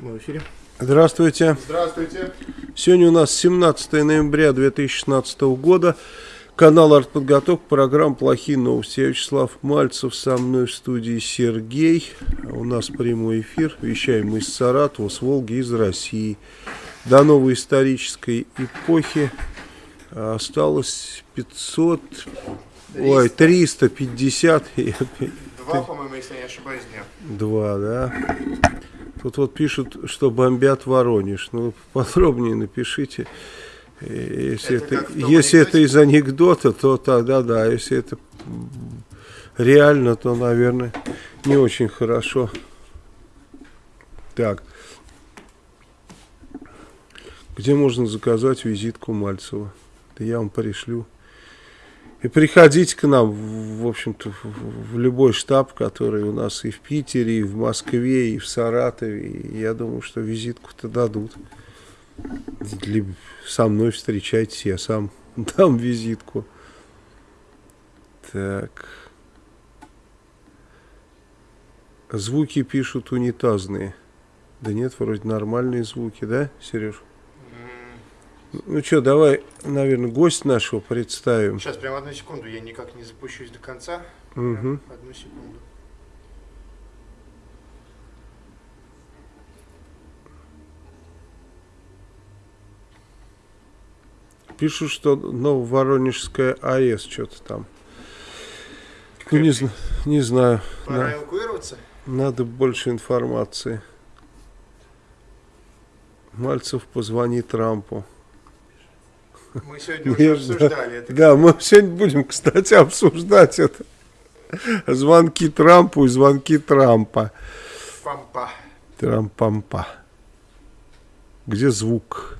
Мы в эфире. Здравствуйте. Здравствуйте. Сегодня у нас 17 ноября 2016 года. Канал «Артподготовка», программа «Плохие новости». Я Вячеслав Мальцев, со мной в студии Сергей. У нас прямой эфир. Вещаем мы из Саратова, с Волги, из России. До новой исторической эпохи осталось 500... 300. Ой, 350. Два, по-моему, если я не ошибаюсь, дня. Два, да. Тут вот пишут, что бомбят Воронеж. Ну, подробнее напишите. Если это, это, если это из анекдота, то тогда да. Если это реально, то, наверное, не очень хорошо. Так. Где можно заказать визитку Мальцева? Да я вам пришлю. И приходите к нам, в общем-то, в любой штаб, который у нас и в Питере, и в Москве, и в Саратове. И я думаю, что визитку-то дадут. Для, со мной встречайтесь, я сам дам визитку. Так. Звуки пишут унитазные. Да нет, вроде нормальные звуки, да, Сереж? Ну что, давай, наверное, гость нашего представим. Сейчас, прямо одну секунду, я никак не запущусь до конца. Угу. Одну секунду. Пишут, что Нововоронежская АЭС что-то там. Ну, не, не знаю. Пора эвакуироваться? Надо больше информации. Мальцев позвони Трампу. Мы сегодня уже обсуждали это. Да, мы сегодня будем, кстати, обсуждать это. Звонки Трампу и звонки Трампа. Пампа. Трампампа. Где звук?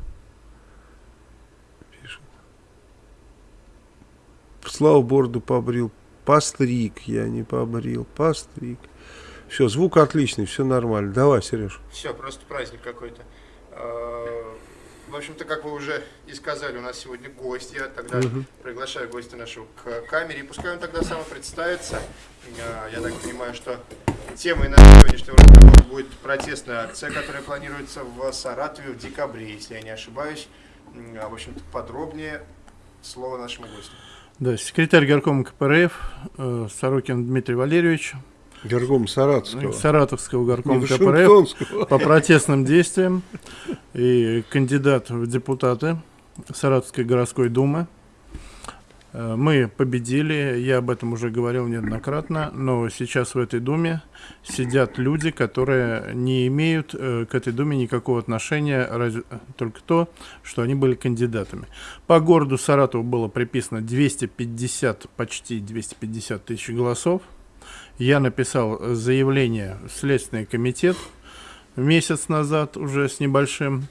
Пишет. Слава бороду побрил. Постриг, я не побрил. Постриг. Все, звук отличный, все нормально. Давай, Сереж. Все, просто праздник какой-то. А, в общем-то, как вы уже и сказали, у нас сегодня гость. Я тогда угу. приглашаю гостя нашего к камере. И пускай он тогда сам представится. Я так понимаю, что темой нашего сегодняшнего разговора будет протестная акция, которая планируется в Саратове в декабре, если я не ошибаюсь. В общем-то, подробнее слово нашему гостю. Да, секретарь горкома КПРФ э, Сорокин Дмитрий Валерьевич. Горком Саратовского. Саратовского горкома КПРФ по протестным действиям и кандидат в депутаты Саратовской городской думы. Э, мы победили, я об этом уже говорил неоднократно, но сейчас в этой думе сидят люди, которые не имеют э, к этой думе никакого отношения, разве, только то, что они были кандидатами. По городу Саратову было приписано 250, почти 250 тысяч голосов я написал заявление в Следственный комитет месяц назад уже с небольшим,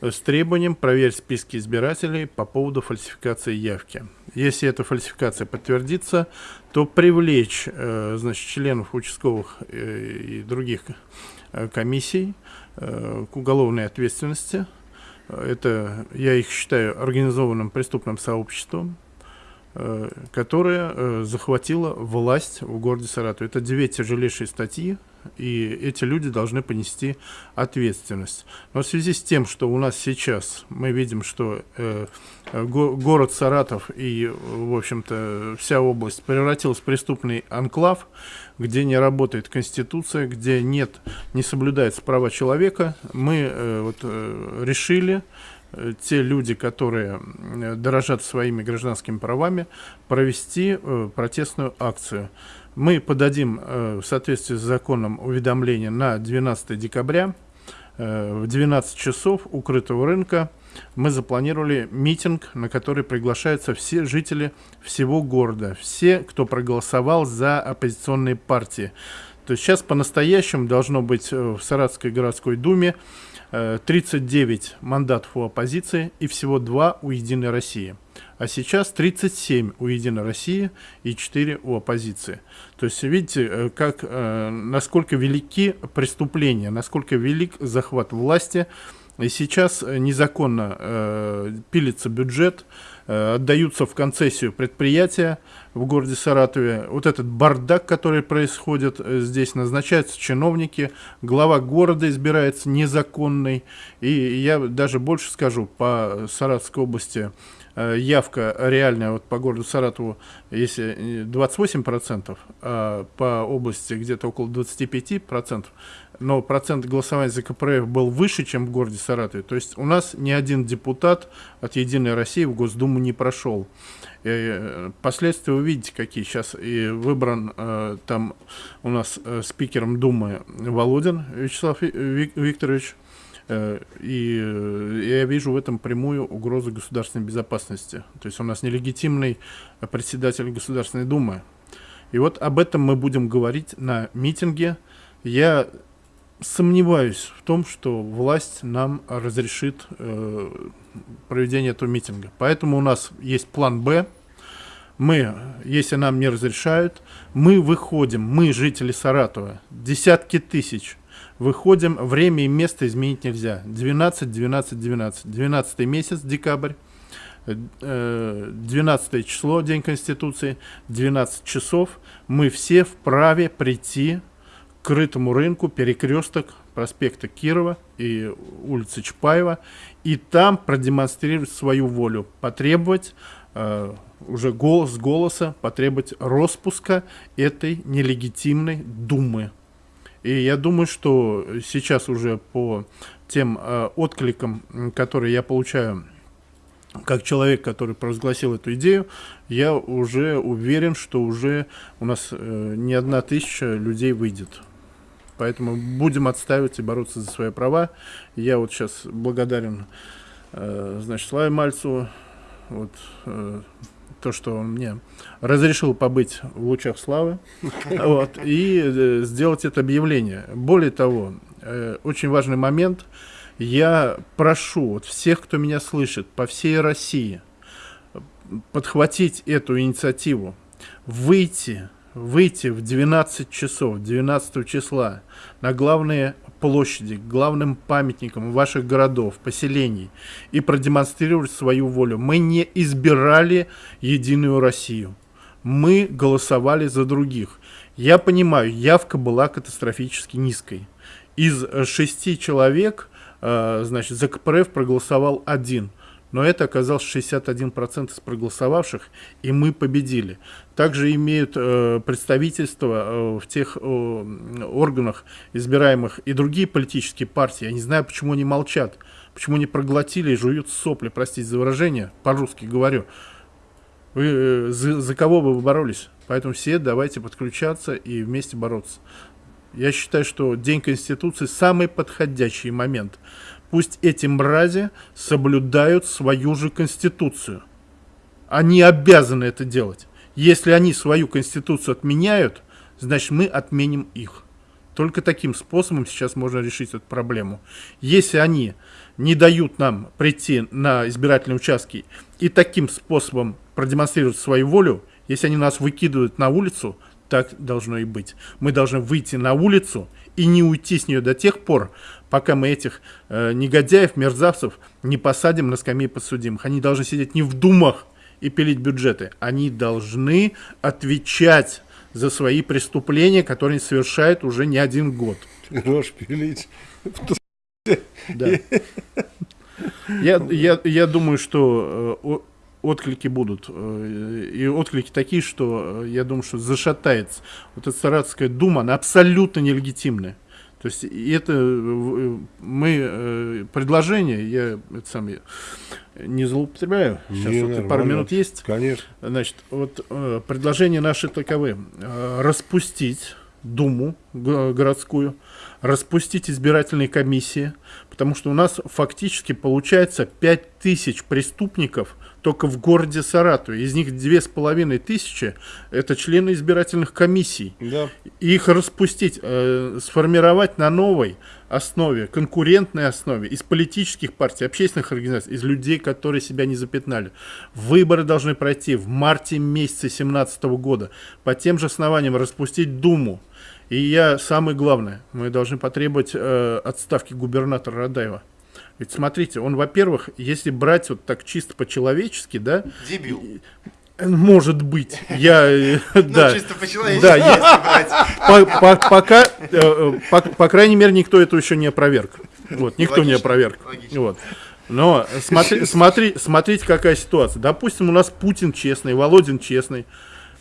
с требованием проверить списки избирателей по поводу фальсификации явки. Если эта фальсификация подтвердится, то привлечь э, значит, членов участковых э, и других э, комиссий к уголовной ответственности. Это, я их считаю, организованным преступным сообществом. Э, которая э, захватила власть в городе Саратов. Это две тяжелейшие статьи, и эти люди должны понести ответственность. Но в связи с тем, что у нас сейчас мы видим, что э, го город Саратов и, в общем-то, вся область превратилась в преступный анклав, где не работает Конституция, где нет, не соблюдается права человека, мы вот, решили те люди, которые дорожат своими гражданскими правами, провести э, протестную акцию. Мы подадим э, в соответствии с законом уведомление на 12 декабря в 12 часов укрытого рынка. Мы запланировали митинг, на который приглашаются все жители всего города, все, кто проголосовал за оппозиционные партии. То есть сейчас по-настоящему должно быть в Саратовской городской думе 39 э, мандатов у оппозиции и всего 2 у «Единой России». А сейчас 37 у «Единой России» и 4 у оппозиции. То есть видите, э, как, э, насколько велики преступления, насколько велик захват власти. И сейчас незаконно пилится бюджет, отдаются в концессию предприятия в городе Саратове. Вот этот бардак, который происходит э, здесь, назначаются чиновники, глава города избирается незаконный. И я даже больше скажу, по Саратовской области Э, явка реальная вот по городу Саратову, если 28%, а по области где-то около 25%, но процент голосования за КПРФ был выше, чем в городе Саратове. То есть у нас ни один депутат от «Единой России» в Госдуму не прошел. И э, последствия вы видите, какие сейчас. И выбран э, там у нас э, спикером Думы Володин Вячеслав Викторович. Э, и э, я вижу в этом прямую угрозу государственной безопасности. То есть у нас нелегитимный председатель Государственной Думы. И вот об этом мы будем говорить на митинге. Я сомневаюсь в том, что власть нам разрешит э, проведение этого митинга. Поэтому у нас есть план «Б». Мы, если нам не разрешают, мы выходим, мы, жители Саратова, десятки тысяч – Выходим, время и место изменить нельзя. 12, 12, 12. 12 месяц, декабрь. 12 э, число, День Конституции, 12 часов. Мы все вправе прийти крытому рынку, перекресток проспекта Кирова и улицы Чапаева, и там продемонстрировать свою волю, потребовать э, уже голос голоса, потребовать распуска этой нелегитимной думы. И я думаю, что сейчас уже по тем э, откликам, которые я получаю как человек, который провозгласил эту идею, я уже уверен, что уже у нас э, не одна тысяча людей выйдет. Поэтому будем отстаивать и бороться за свои права. Я вот сейчас благодарен, э, значит, Славе Мальцеву, вот, э, то, что он мне разрешил побыть в лучах славы вот, и э, сделать это объявление. Более того, э, очень важный момент. Я прошу вот, всех, кто меня слышит по всей России, подхватить эту инициативу, выйти, выйти в 12 часов, 12 числа на главные площади, главным памятникам ваших городов, поселений и продемонстрировать свою волю. Мы не избирали Единую Россию. Мы голосовали за других. Я понимаю, явка была катастрофически низкой. Из шести человек, э, значит, за КПРФ проголосовал один но это оказалось 61% из проголосовавших, и мы победили. Также имеют э, представительство э, в тех э, органах избираемых и другие политические партии. Я не знаю, почему они молчат, почему они проглотили и жуют сопли, простите за выражение, по-русски говорю. Вы, э, за, за кого бы вы боролись? Поэтому все давайте подключаться и вместе бороться. Я считаю, что День Конституции самый подходящий момент – Пусть эти мрази соблюдают свою же конституцию. Они обязаны это делать. Если они свою конституцию отменяют, значит мы отменим их. Только таким способом сейчас можно решить эту проблему. Если они не дают нам прийти на избирательные участки и таким способом продемонстрировать свою волю, если они нас выкидывают на улицу, так должно и быть. Мы должны выйти на улицу и не уйти с нее до тех пор, пока мы этих э, негодяев, мерзавцев не посадим на скамьи подсудимых. Они должны сидеть не в думах и пилить бюджеты. Они должны отвечать за свои преступления, которые они совершают уже не один год. Рожь пилить. Да. Я, я, я думаю, что э, отклики будут. Э, и отклики такие, что э, я думаю, что зашатается. Вот эта Саратовская дума, она абсолютно нелегитимная. То есть это э, мы предложение, я это сам я не злоупотребляю. Сейчас не, вот пару минут есть. Конечно. Значит, вот предложения наши таковы: распустить Думу городскую, распустить избирательные комиссии, потому что у нас фактически получается 5000 преступников только в городе Саратове. Из них две с половиной тысячи – это члены избирательных комиссий. Да. Их распустить, э, сформировать на новой основе, конкурентной основе, из политических партий, общественных организаций, из людей, которые себя не запятнали. Выборы должны пройти в марте месяце 2017 года. По тем же основаниям распустить Думу. И я, самое главное, мы должны потребовать э, отставки губернатора Радаева. Ведь смотрите, он, во-первых, если брать вот так чисто по-человечески, да... Дебил. Может быть, я, э, да, Ну, чисто по-человечески. да, по- пока, э, по, крайней мере, никто это еще не опроверг. Вот, никто не опроверг. Вот. Но смотри, смотри, смотрите, какая ситуация. Допустим, у нас Путин честный, Володин честный.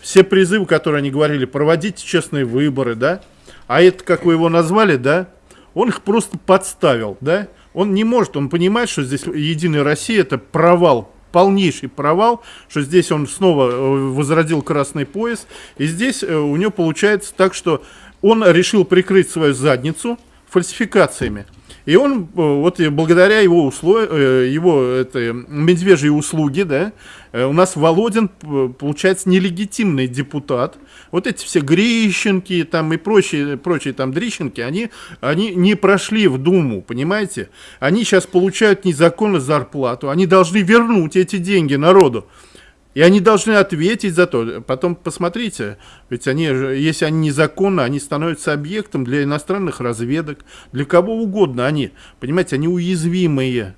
Все призывы, которые они говорили, проводите честные выборы, да? А это, как вы его назвали, да? Он их просто подставил, да? Он не может, он понимает, что здесь Единая Россия это провал, полнейший провал, что здесь он снова э, возродил красный пояс. И здесь э, у него получается так, что он решил прикрыть свою задницу фальсификациями. И он, э, вот благодаря его, услов... э, его это, медвежьей услуги, да, э, у нас Володин, получается, нелегитимный депутат. Вот эти все Грищенки там и прочие, прочие там Дрищенки, они, они не прошли в Думу, понимаете? Они сейчас получают незаконно зарплату, они должны вернуть эти деньги народу. И они должны ответить за то. Потом посмотрите, ведь они, если они незаконно, они становятся объектом для иностранных разведок, для кого угодно они. Понимаете, они уязвимые.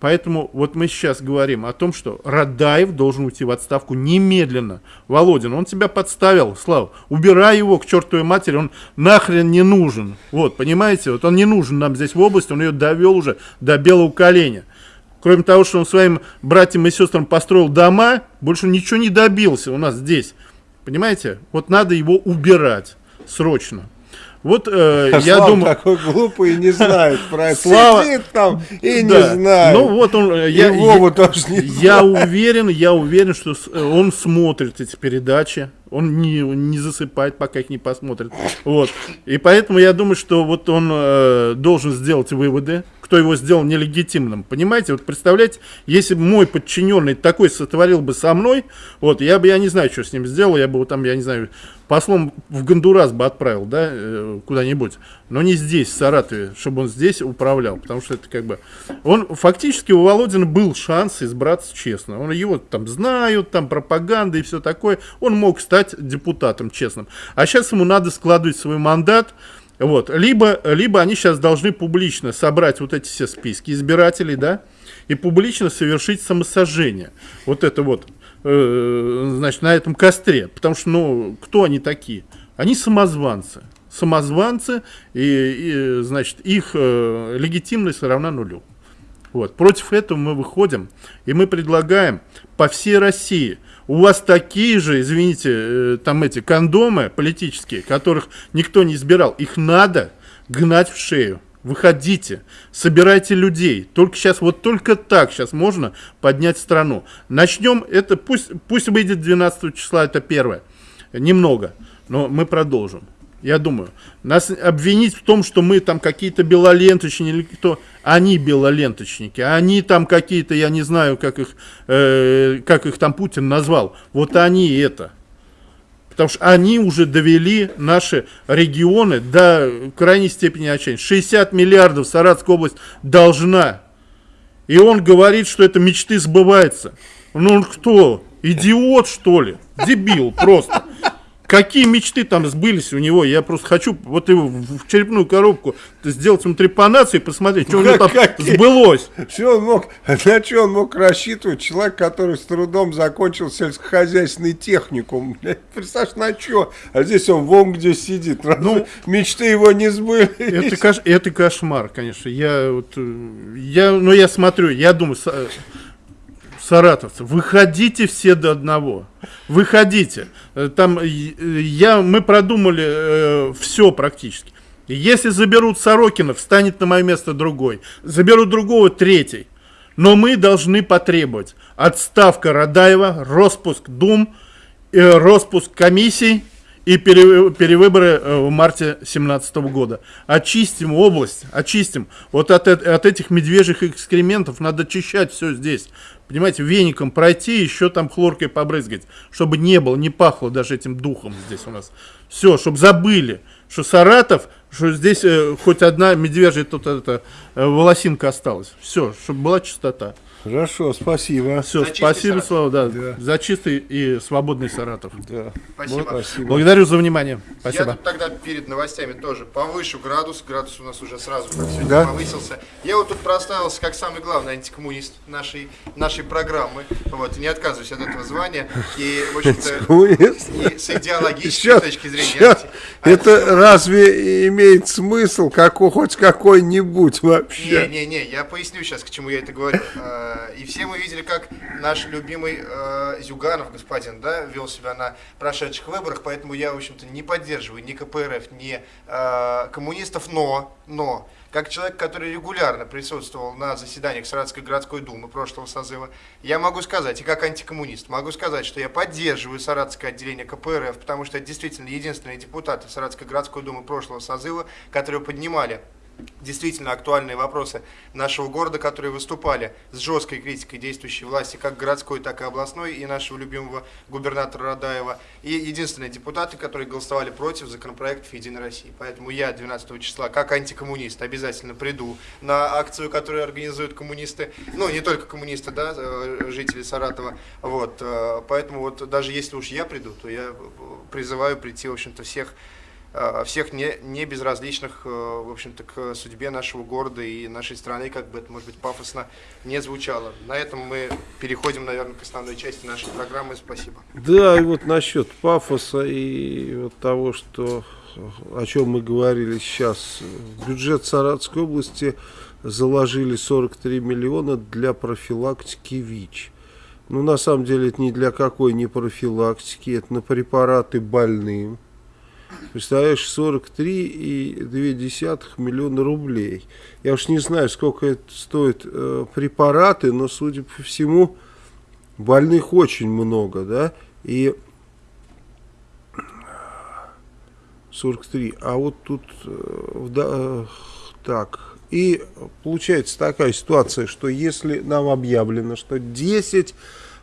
Поэтому вот мы сейчас говорим о том, что Радаев должен уйти в отставку немедленно. Володин, он тебя подставил, Слава. Убирай его к чертовой матери, он нахрен не нужен. Вот, понимаете, вот он не нужен нам здесь в области, он ее довел уже до белого коленя. Кроме того, что он своим братьям и сестрам построил дома, больше ничего не добился у нас здесь. Понимаете? Вот надо его убирать срочно. Вот э, А я Слава думаю... такой глупый и не знает про это. Слава- Сидит там и Да. не знает. Ну вот он... э, Я, Вова я- тоже не я уверен, я уверен, что э, он смотрит эти передачи. Он не, не засыпает, пока их не посмотрит. Вот. И поэтому я думаю, что вот он э, должен сделать выводы, кто его сделал нелегитимным. Понимаете, вот представляете, если бы мой подчиненный такой сотворил бы со мной, вот, я бы, я не знаю, что с ним сделал, я бы его там, я не знаю, послом в Гондурас бы отправил, да, э, куда-нибудь. Но не здесь, в Саратове, чтобы он здесь управлял, потому что это как бы... Он, фактически, у Володина был шанс избраться честно. Он его там знают, там пропаганда и все такое. Он мог стать депутатом честным. А сейчас ему надо складывать свой мандат, вот. Либо, либо они сейчас должны публично собрать вот эти все списки избирателей, да, и публично совершить самосожжение. Вот это вот, э, значит, на этом костре. Потому что, ну, кто они такие? Они самозванцы. Самозванцы, и, и, значит, их э, легитимность равна нулю. Вот. Против этого мы выходим, и мы предлагаем по всей России. У вас такие же, извините, э, там эти кондомы политические, которых никто не избирал, их надо гнать в шею. Выходите, собирайте людей. Только сейчас, вот только так сейчас можно поднять страну. Начнем, это пусть, пусть выйдет 12 числа, это первое. Немного, но мы продолжим. Я думаю, нас обвинить в том, что мы там какие-то белоленточники или кто, они белоленточники, они там какие-то, я не знаю, как их, э, как их там Путин назвал, вот они это. Потому что они уже довели наши регионы до крайней степени отчаяния. 60 миллиардов Саратовская область должна. И он говорит, что это мечты сбываются. Ну он кто? Идиот, что ли? Дебил просто. Какие мечты там сбылись у него? Я просто хочу вот его в черепную коробку сделать ему трепанацию и посмотреть, что у него там Какие? сбылось. Что он мог, на что он мог рассчитывать? Человек, который с трудом закончил сельскохозяйственный техникум. Представляешь, на что? А здесь он вон где сидит. Ну, мечты его не сбылись. Это, кош- это кошмар, конечно. Я вот, э, я, ну я смотрю, я думаю, са- саратовцы, выходите все до одного, выходите. Э, Там э, я, мы продумали все практически. Если заберут Сорокина, встанет на мое место другой. Заберут другого, третий. Но мы должны потребовать отставка Радаева, распуск Дум, э, распуск комиссий и пере- перевыборы э, в марте 2017 года. Очистим область, очистим. Вот от, от этих медвежьих экскрементов надо очищать все здесь. Понимаете, веником пройти, еще там хлоркой побрызгать, чтобы не было, не пахло даже этим духом здесь у нас. Все, чтобы забыли, что Саратов, что здесь э, хоть одна медвежья тут это, э, волосинка осталась. Все, чтобы была чистота. Хорошо, спасибо. Все, За спасибо, Саратов. Слава, да, Да. за чистый и свободный Саратов. Да. Спасибо. Спасибо. Благодарю за внимание. Я Спасибо. тут тогда перед новостями тоже повышу градус. Градус у нас уже сразу как сегодня Да? повысился. Я вот тут проставился как самый главный антикоммунист нашей, нашей программы. Вот, не отказываюсь от этого звания. И, в общем-то, с идеологической сейчас, точки зрения. Сейчас. Анти... Это разве имеет смысл какой, хоть какой-нибудь вообще? Не-не-не, я поясню сейчас, к чему я это говорю. А, и все мы видели, как наш любимый а, Зюганов, господин, да, вел себя на прошедших выборах, поэтому я, в общем-то, не поддерживаю ни КПРФ, ни а, коммунистов, но, но как человек, который регулярно присутствовал на заседаниях Саратовской городской думы прошлого созыва, я могу сказать, и как антикоммунист, могу сказать, что я поддерживаю Саратовское отделение КПРФ, потому что это действительно единственные депутаты Саратовской городской думы прошлого созыва, которые поднимали действительно актуальные вопросы нашего города, которые выступали с жесткой критикой действующей власти, как городской, так и областной, и нашего любимого губернатора Радаева, и единственные депутаты, которые голосовали против законопроектов Единой России. Поэтому я 12 числа, как антикоммунист, обязательно приду на акцию, которую организуют коммунисты, ну, не только коммунисты, да, э, жители Саратова, вот, э, поэтому вот даже если уж я приду, то я призываю прийти, в общем-то, всех всех не, не безразличных, э, в общем-то, к судьбе нашего города и нашей страны, как бы это, может быть, пафосно не звучало. На этом мы переходим, наверное, к основной части нашей программы. Спасибо. Да, и вот насчет пафоса и вот того, что о чем мы говорили сейчас. В бюджет Саратовской области заложили 43 миллиона для профилактики ВИЧ. Ну, на самом деле, это ни для какой не профилактики, это на препараты больным. Представляешь, 43,2 миллиона рублей. Я уж не знаю, сколько это стоит э, препараты, но, судя по всему, больных очень много, да, и 43, а вот тут, э, да, э, так, и получается такая ситуация, что если нам объявлено, что 10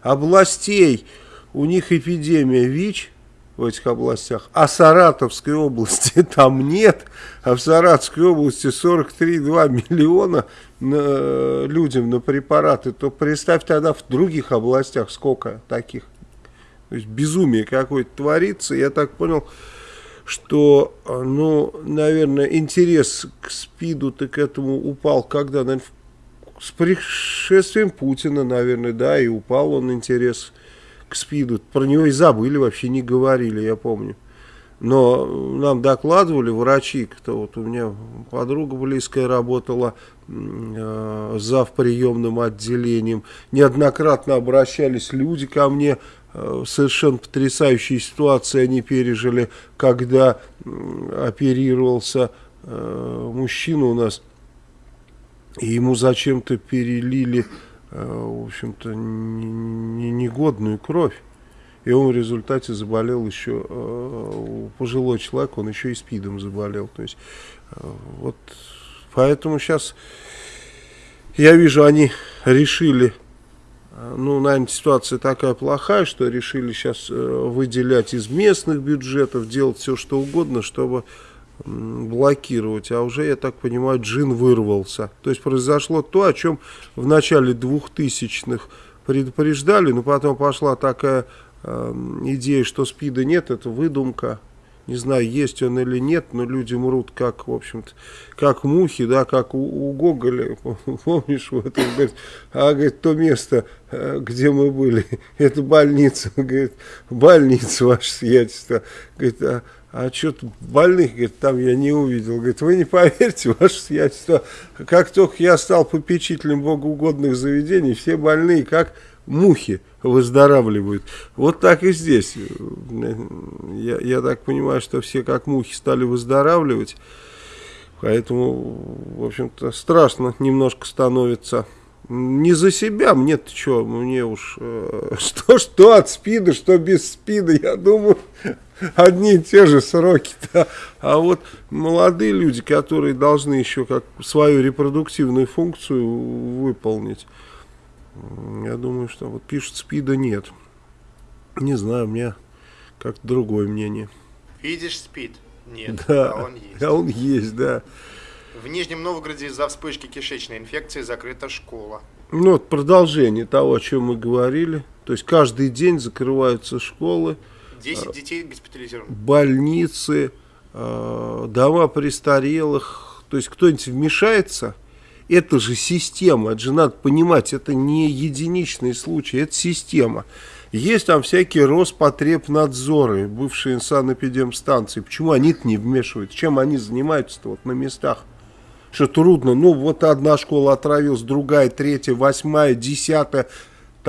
областей, у них эпидемия ВИЧ, в этих областях, а Саратовской области там нет, а в Саратовской области 43,2 миллиона на, людям на препараты, то представь тогда в других областях сколько таких. То есть безумие какое-то творится, я так понял, что, ну, наверное, интерес к СПИДу-то к этому упал, когда, наверное, с пришествием Путина, наверное, да, и упал он интерес к СПИДу. Про него и забыли, вообще не говорили, я помню. Но нам докладывали врачи, кто вот у меня подруга близкая работала э, зав приемным отделением. Неоднократно обращались люди ко мне, э, совершенно потрясающие ситуации они пережили, когда э, оперировался э, мужчина у нас, и ему зачем-то перелили Э, в общем-то, негодную кровь. И он в результате заболел еще, э, пожилой человек, он еще и спидом заболел. То есть, э, вот, поэтому сейчас, я вижу, они решили, ну, наверное, ситуация такая плохая, что решили сейчас выделять из местных бюджетов, делать все, что угодно, чтобы блокировать, а уже, я так понимаю, джин вырвался. То есть произошло то, о чем в начале 2000-х предупреждали, но потом пошла такая э, идея, что СПИДа нет, это выдумка. Не знаю, есть он или нет, но люди мрут как, в общем-то, как мухи, да, как у, у Гоголя, помнишь, вот он говорит, а, говорит, то место, э, где мы были, это больница, говорит, больница, ваше сиятельство, говорит, а, а что-то больных, говорит, там я не увидел. Говорит, вы не поверите, ваше сиятельство, как только я стал попечителем богоугодных заведений, все больные, как мухи, выздоравливают. Вот так и здесь. Я, я так понимаю, что все как мухи стали выздоравливать. Поэтому, в общем-то, страшно немножко становится. Не за себя, мне-то что, мне уж, э, что, что от спида, что без спида, я думаю, одни и те же сроки-то. А вот молодые люди, которые должны еще как свою репродуктивную функцию выполнить, я думаю, что вот пишут СПИДа нет. Не знаю, у меня как-то другое мнение. Видишь СПИД? Нет, да, а он есть. А он есть, да. В Нижнем Новгороде из-за вспышки кишечной инфекции закрыта школа. Ну, вот продолжение того, о чем мы говорили. То есть каждый день закрываются школы. 10 а, детей госпитализированы. Больницы, а, дома престарелых. То есть кто-нибудь вмешается Это же система, это же надо понимать, это не единичный случай, это система. Есть там всякие Роспотребнадзоры, бывшие санэпидемстанции. Почему они-то не вмешиваются? Чем они занимаются-то вот на местах? Что трудно? Ну, вот одна школа отравилась, другая, третья, восьмая, десятая,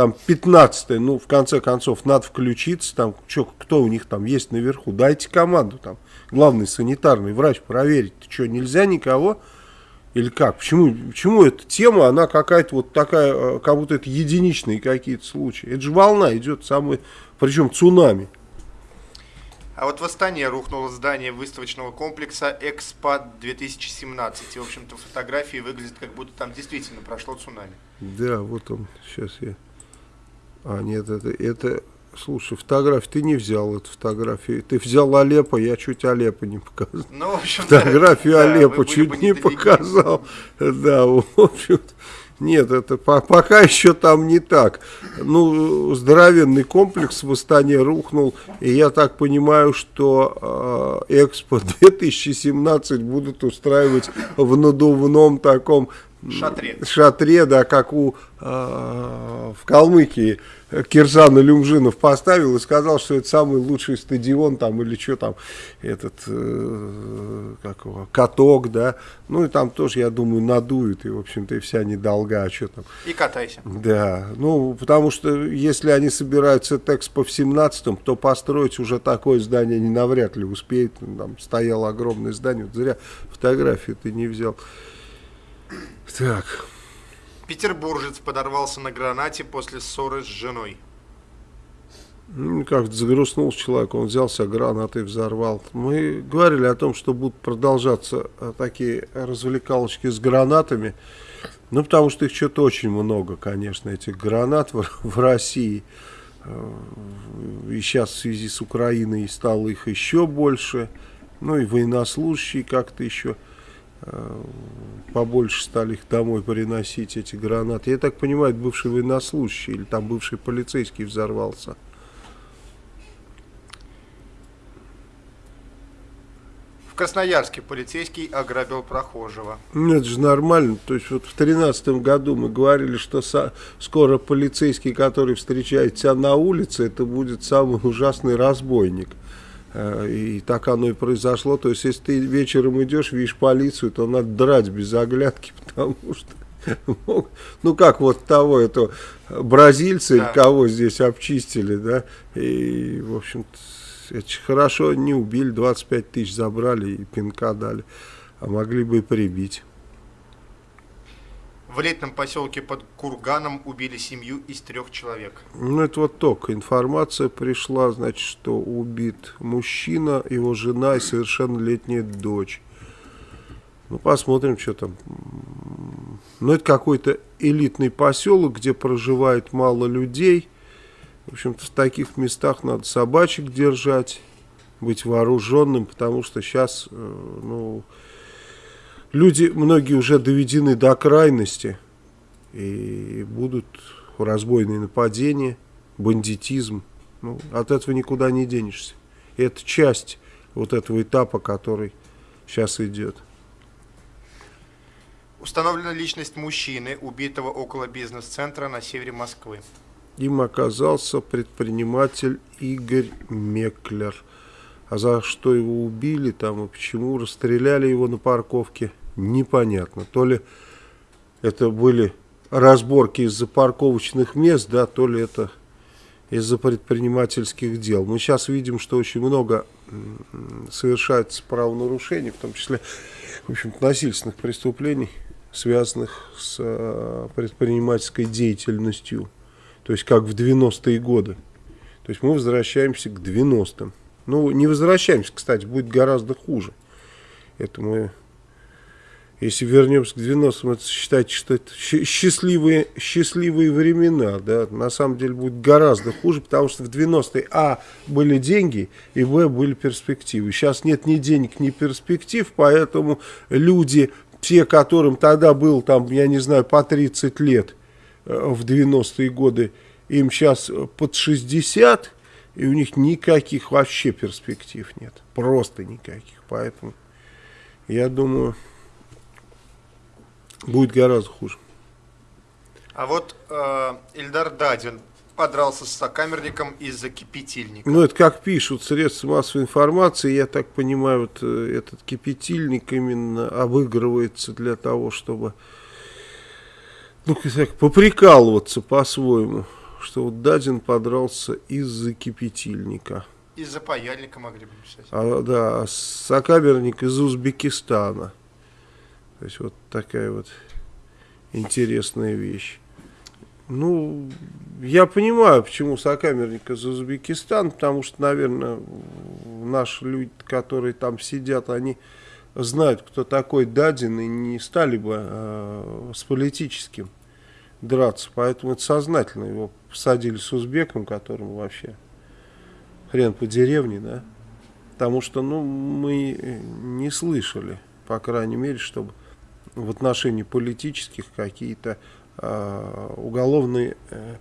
там, пятнадцатая. Ну, в конце концов, надо включиться. Там, что, кто у них там есть наверху? Дайте команду там. Главный санитарный врач проверить. Что, нельзя никого? Или как? Почему, почему эта тема, она какая-то вот такая, э, как будто это единичные какие-то случаи? Это же волна идет, самый, причем цунами. А вот в Астане рухнуло здание выставочного комплекса «Экспо-2017». И, в общем-то, фотографии выглядят, как будто там действительно прошло цунами. Да, вот он, сейчас я... А, нет, это, это Слушай, фотографию ты не взял эту фотографию. Ты взял Алеппо, я чуть Алеппо не показал. Ну, в общем, Фотографию да, Алеппо чуть не показал. Да, в общем нет, это по пока еще там не так. Ну, здоровенный комплекс в Астане рухнул, и я так понимаю, что э, Экспо 2017 будут устраивать в надувном таком шатре, шатре да, как у э, в Калмыкии Киржан Илюмжинов поставил и сказал, что это самый лучший стадион там или что там, этот, э, как его, каток, да, ну и там тоже, я думаю, надуют, и, в общем-то, и вся недолга, а что там. И катайся. Да, ну, потому что если они собираются Экспо в 17-м, то построить уже такое здание они навряд ли успеют, там стояло огромное здание, вот зря фотографию ты не взял. Так, Петербуржец подорвался на гранате после ссоры с женой. Ну, как-то загрустнул человек, он взялся гранатой, взорвал. Мы говорили о том, что будут продолжаться э, такие развлекалочки с гранатами. Ну, потому что их что-то очень много, конечно, этих гранат в, в России. Э, и сейчас в связи с Украиной стало их еще больше. Ну, и военнослужащие как-то еще побольше стали их домой приносить, эти гранаты. Я так понимаю, это бывший военнослужащий или там бывший полицейский взорвался. В Красноярске полицейский ограбил прохожего. Ну, это же нормально. То есть вот в тринадцатом году мы говорили, что скоро полицейский, который встречает тебя на улице, это будет самый ужасный разбойник. Э, и так оно и произошло. То есть, если ты вечером идешь, видишь полицию, то надо драть без оглядки, потому что... Ну, как вот того, это бразильцы, да. кого здесь обчистили, да, и, в общем-то, это хорошо не убили, 25 тысяч забрали и пинка дали, а могли бы и прибить. В летном поселке под Курганом убили семью из трех человек. Ну, это вот только информация пришла, значит, что убит мужчина, его жена и совершеннолетняя дочь. Ну, посмотрим, что там. Ну, это какой-то элитный поселок, где проживает мало людей. В общем-то, в таких местах надо собачек держать, быть вооруженным, потому что сейчас, э, ну, люди, многие уже доведены до крайности, и будут разбойные нападения, бандитизм. Ну, от этого никуда не денешься. И это часть вот этого этапа, который сейчас идет. Установлена личность мужчины, убитого около бизнес-центра на севере Москвы. Им оказался предприниматель Игорь Меклер. А за что его убили там и почему расстреляли его на парковке, непонятно. То ли это были разборки из-за парковочных мест, да, то ли это из-за предпринимательских дел. Мы сейчас видим, что очень много совершается правонарушений, в том числе, в общем насильственных преступлений, связанных с э, предпринимательской деятельностью. То есть, как в 90-е годы. То есть, мы возвращаемся к 90-м. Ну, не возвращаемся, кстати, будет гораздо хуже. Это мы если вернемся к 90-м, это считайте, что это счастливые, счастливые времена, да, на самом деле будет гораздо хуже, потому что в 90-е, а, были деньги, и, б, были перспективы. Сейчас нет ни денег, ни перспектив, поэтому люди, те, которым тогда было, там, я не знаю, по 30 лет э, в 90-е годы, им сейчас под 60, и у них никаких вообще перспектив нет, просто никаких, поэтому я думаю Будет гораздо хуже. А вот э, Ильдар Дадин подрался с сокамерником из-за кипятильника. Ну, это как пишут средства массовой информации, я так понимаю, вот э, этот кипятильник именно обыгрывается для того, чтобы ну, так, поприкалываться по-своему, что вот Дадин подрался из-за кипятильника. Из-за паяльника могли бы писать. А, да, а сокамерник из Узбекистана. То есть вот такая вот интересная вещь. Ну, я понимаю, почему сокамерник из Узбекистана, потому что, наверное, наши люди, которые там сидят, они знают, кто такой Дадин, и не стали бы э, с политическим драться. Поэтому это сознательно его посадили с узбеком, которому вообще хрен по деревне, да. Потому что, ну, мы не слышали, по крайней мере, чтобы в отношении политических какие-то Э, уголовные э,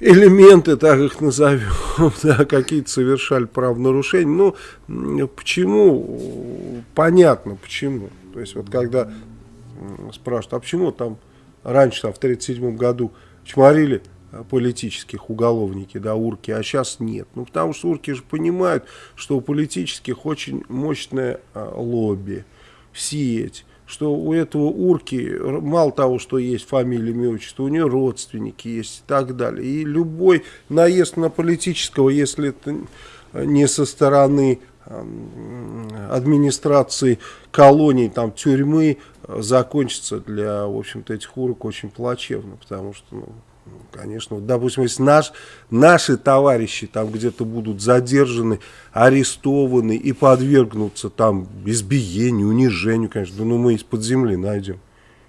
элементы, так их назовем, да, какие-то совершали правонарушения. Ну, почему? Понятно, почему. То есть, вот когда спрашивают, а почему там раньше, там, в 1937 году чморили политических уголовники, да, урки, а сейчас нет. Ну, потому что урки же понимают, что у политических очень мощное а, лобби, сеть, что у этого урки мало того, что есть фамилия, имя, отчество, у нее родственники есть и так далее. И любой наезд на политического, если это не со стороны администрации колоний, там, тюрьмы, закончится для, в общем-то, этих урок очень плачевно, потому что, ну, конечно, вот, допустим, если наш, наши товарищи там где-то будут задержаны, арестованы и подвергнутся там избиению, унижению, конечно, ну мы из-под земли найдем.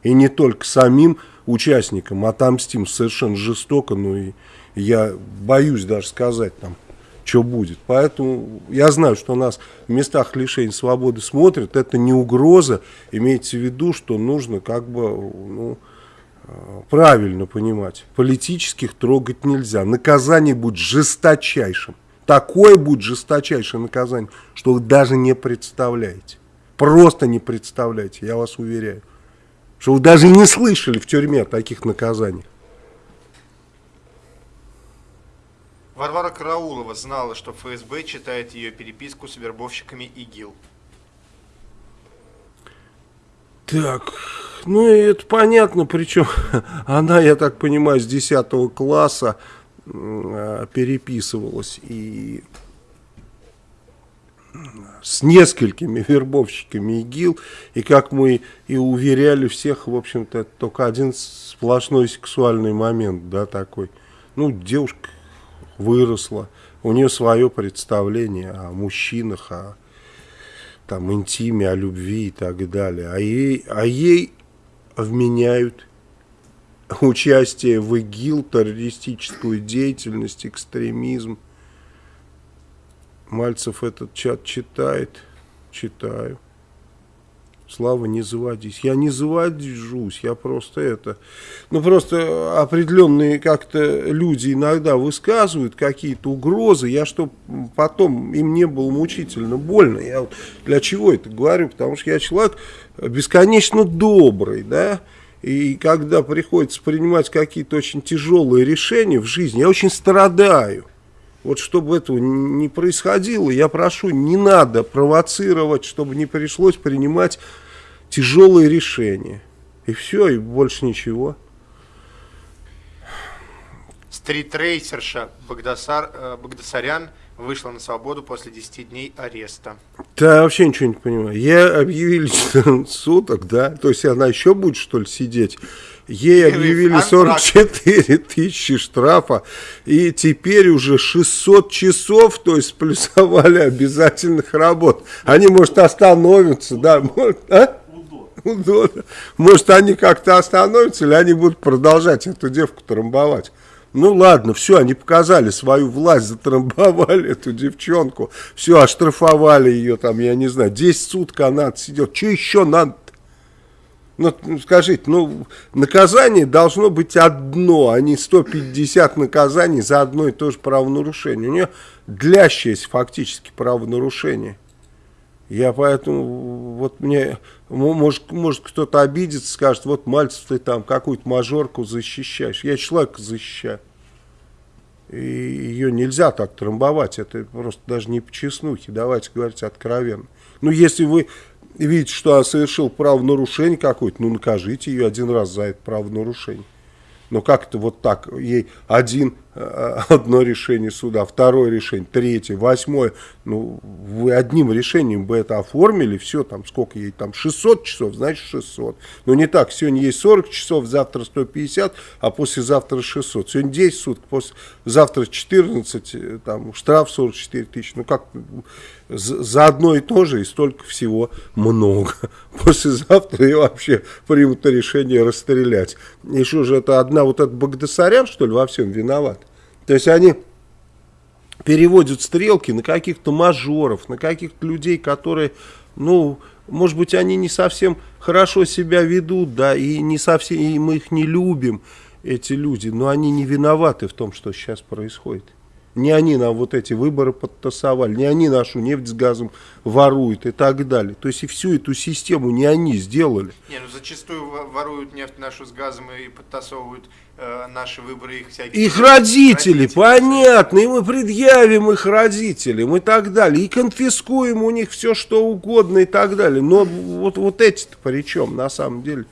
И не только самим участникам отомстим совершенно жестоко, но и я боюсь даже сказать там, что будет. Поэтому я знаю, что нас в местах лишения свободы смотрят, это не угроза, имейте в виду, что нужно как бы, ну, правильно понимать, политических трогать нельзя. Наказание будет жесточайшим. Такое будет жесточайшее наказание, что вы даже не представляете. Просто не представляете, я вас уверяю. Что вы даже не слышали в тюрьме о таких наказаниях. Варвара Караулова знала, что ФСБ читает ее переписку с вербовщиками ИГИЛ. Так, ну это понятно, причем она, я так понимаю, с 10 класса э, переписывалась и с несколькими вербовщиками ИГИЛ, и как мы и уверяли всех, в общем-то, это только один сплошной сексуальный момент, да, такой. Ну, девушка выросла, у нее свое представление о мужчинах, о там интиме, о любви и так далее. А ей, а ей вменяют участие в ИГИЛ, террористическую деятельность, экстремизм. Мальцев этот чат читает, читаю. Слава, не заводись. Я не заводюсь, я просто это... Ну, просто определенные как-то люди иногда высказывают какие-то угрозы. Я что потом им не было мучительно больно. Я вот для чего это говорю? Потому что я человек бесконечно добрый, да? И когда приходится принимать какие-то очень тяжелые решения в жизни, я очень страдаю. Вот чтобы этого не происходило, я прошу, не надо провоцировать, чтобы не пришлось принимать тяжелые решения. И все, и больше ничего. Стритрейсерша Багдасар, э, Багдасарян вышла на свободу после 10 дней ареста. Да, я вообще ничего не понимаю. Я объявили 14 суток, да? То есть она еще будет, что ли, сидеть? Ей объявили 44 тысячи штрафа, и теперь уже 600 часов, то есть плюсовали обязательных работ. Они, может, остановятся, да? Может, а? Может, они как-то остановятся, или они будут продолжать эту девку трамбовать. Ну ладно, все, они показали свою власть, затрамбовали эту девчонку, все, оштрафовали ее там, я не знаю, 10 суток она отсидела. Что еще надо? Ну, скажите, ну, наказание должно быть одно, а не 150 наказаний за одно и то же правонарушение. У нее длящееся фактически правонарушение. Я поэтому, вот мне, может, может кто-то обидится, скажет, вот, Мальцев, ты там какую-то мажорку защищаешь. Я человека защищаю. И ее нельзя так трамбовать, это просто даже не по честнухе, давайте говорить откровенно. Ну, если вы видите, что она совершил правонарушение какое-то, ну, накажите ее один раз за это правонарушение. Но как-то вот так, ей один, одно решение суда, второе решение, третье, восьмое. Ну, вы одним решением бы это оформили, все, там, сколько ей там, 600 часов, значит 600. Но не так, сегодня есть 40 часов, завтра 150, а послезавтра 600. Сегодня 10 суток, после, завтра 14, э, там, штраф 44 тысячи. Ну, как за одно и то же и столько всего много. Послезавтра и вообще примут решение расстрелять. Что же это одна вот этот Багдасарян, что ли, во всем виноват? То есть они переводят стрелки на каких-то мажоров, на каких-то людей, которые, ну, может быть, они не совсем хорошо себя ведут, да, и не совсем, и мы их не любим, эти люди, но они не виноваты в том, что сейчас происходит. Не они нам вот эти выборы подтасовали, не они нашу нефть с газом воруют и так далее. То есть и всю эту систему не они сделали. Не, ну зачастую воруют нефть нашу с газом и подтасовывают э, наши выборы их всякие. Их родители, родители, понятно, и мы предъявим их родителям и так далее. И конфискуем у них все что угодно и так далее. Но вот, вот эти-то при чем на самом деле?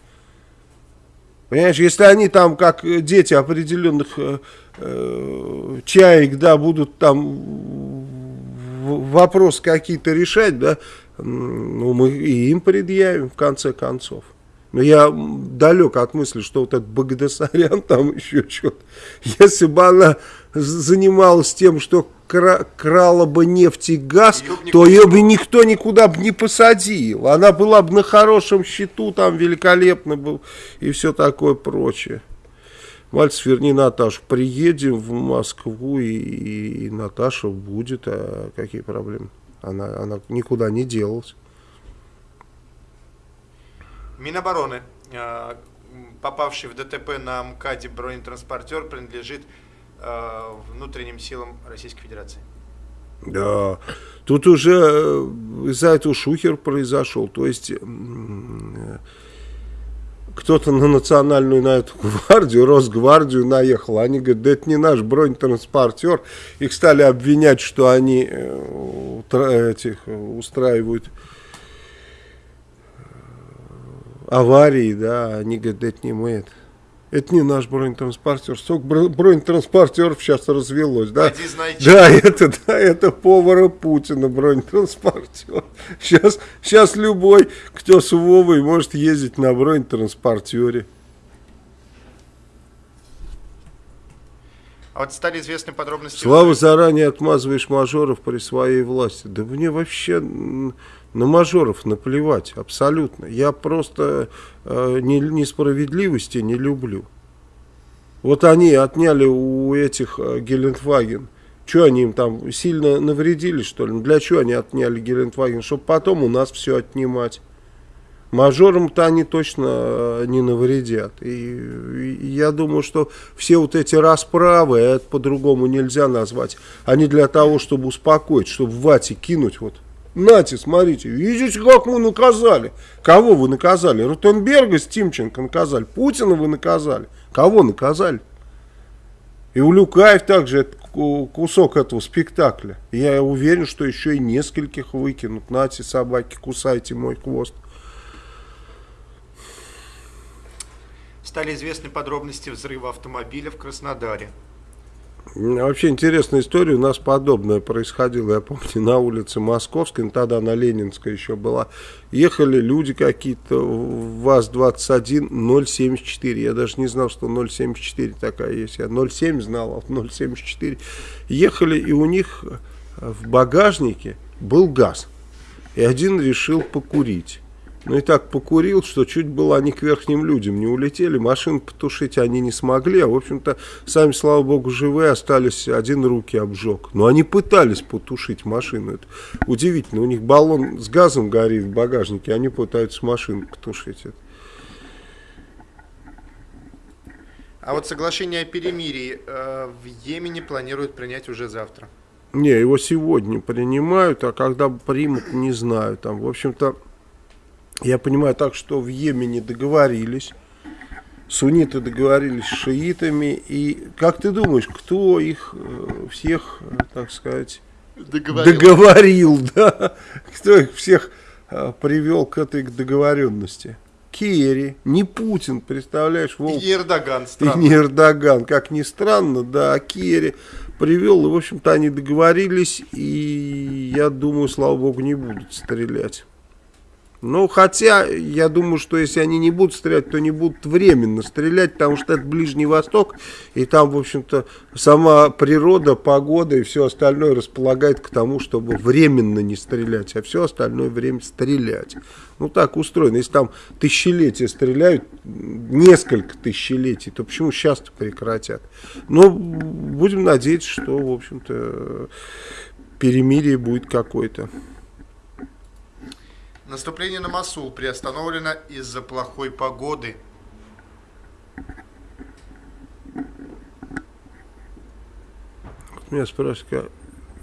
Понимаешь, если они там, как дети определенных э, э, чаек, да, будут там вопрос какие-то решать, да, ну, мы и им предъявим, в конце концов. Но я далек от мысли, что вот этот Багдасарян там еще что-то. Если бы она занималась тем, что кра крала бы нефть и газ, ее то ее бы никто никуда бы не посадил. Она была бы на хорошем счету, там великолепно был и все такое прочее. Мальцев, верни Наташу. Приедем в Москву, и, и, и Наташа будет. А какие проблемы? Она, она никуда не делалась. Минобороны, а, попавший в ДТП на МКАДе бронетранспортер, принадлежит а, внутренним силам Российской Федерации. Да, тут уже э, из-за этого шухер произошел. То есть кто-то на национальную, на эту гвардию, Росгвардию наехал. Они говорят, да это не наш бронетранспортер. Их стали обвинять, что они э, этих, устраивают э, аварии, да. Они говорят, да это не мы это. Это не наш бронетранспортер. Столько бронетранспортеров сейчас развелось. Да, да, это, да, это повара Путина бронетранспортер. Сейчас, сейчас любой, кто с Вовой, может ездить на бронетранспортере. А вот стали известны подробности... Слава, заранее отмазываешь мажоров при своей власти. Да мне вообще на мажоров наплевать, абсолютно. Я просто э, не, несправедливости не люблю. Вот они отняли у этих э, Гелендваген. Что они им там сильно навредили, что ли? Для чего они отняли Гелендваген? Чтобы потом у нас все отнимать. Мажорам-то они точно э, не навредят. И, и я думаю, что все вот эти расправы, это по-другому нельзя назвать, они для того, чтобы успокоить, чтобы в вате кинуть вот Нате, смотрите, видите, как мы наказали. Кого вы наказали? Ротенберга с Тимченко наказали. Путина вы наказали. Кого наказали? И у Люкаев также кусок этого спектакля. Я уверен, что еще и нескольких выкинут. Нате, собаки, кусайте мой хвост. Стали известны подробности взрыва автомобиля в Краснодаре. Вообще интересная история, у нас подобное происходило, я помню, на улице Московской, ну, тогда на Ленинской еще была. Ехали люди какие-то, ВАЗ-21 074, я даже не знал, что 074 такая есть, я 07 знал, а 074. Ехали, и у них в багажнике был газ, и один решил покурить. Ну и так покурил, что чуть было они к верхним людям не улетели. Машин потушить они не смогли. А в общем-то, сами, слава богу, живые остались. Один руки обжег. Но они пытались потушить машину. Это удивительно. У них баллон с газом горит в багажнике. Они пытаются машину потушить. Это. А вот соглашение о перемирии э, в Йемене планируют принять уже завтра. Не, его сегодня принимают, а когда примут, не знаю. Там, в общем-то, я понимаю так, что в Йемене договорились. Сунниты договорились с шиитами. И как ты думаешь, кто их э, всех, э, так сказать, договорил, договорил да? Кто их всех э, привел к этой договоренности? Керри, не Путин, представляешь, Волк. И Эрдоган, странно. И не Эрдоган, как ни странно, да, а Керри привел, и, в общем-то, они договорились, и я думаю, слава богу, не будут стрелять. Ну, хотя, я думаю, что если они не будут стрелять, то не будут временно стрелять, потому что это Ближний Восток, и там, в общем-то, сама природа, погода и все остальное располагает к тому, чтобы временно не стрелять, а все остальное время стрелять. Ну, так устроено. Если там тысячелетия стреляют, несколько тысячелетий, то почему сейчас-то прекратят? Но будем надеяться, что, в общем-то, перемирие будет какое-то. Наступление на Масул приостановлено из-за плохой погоды. Меня спрашивают,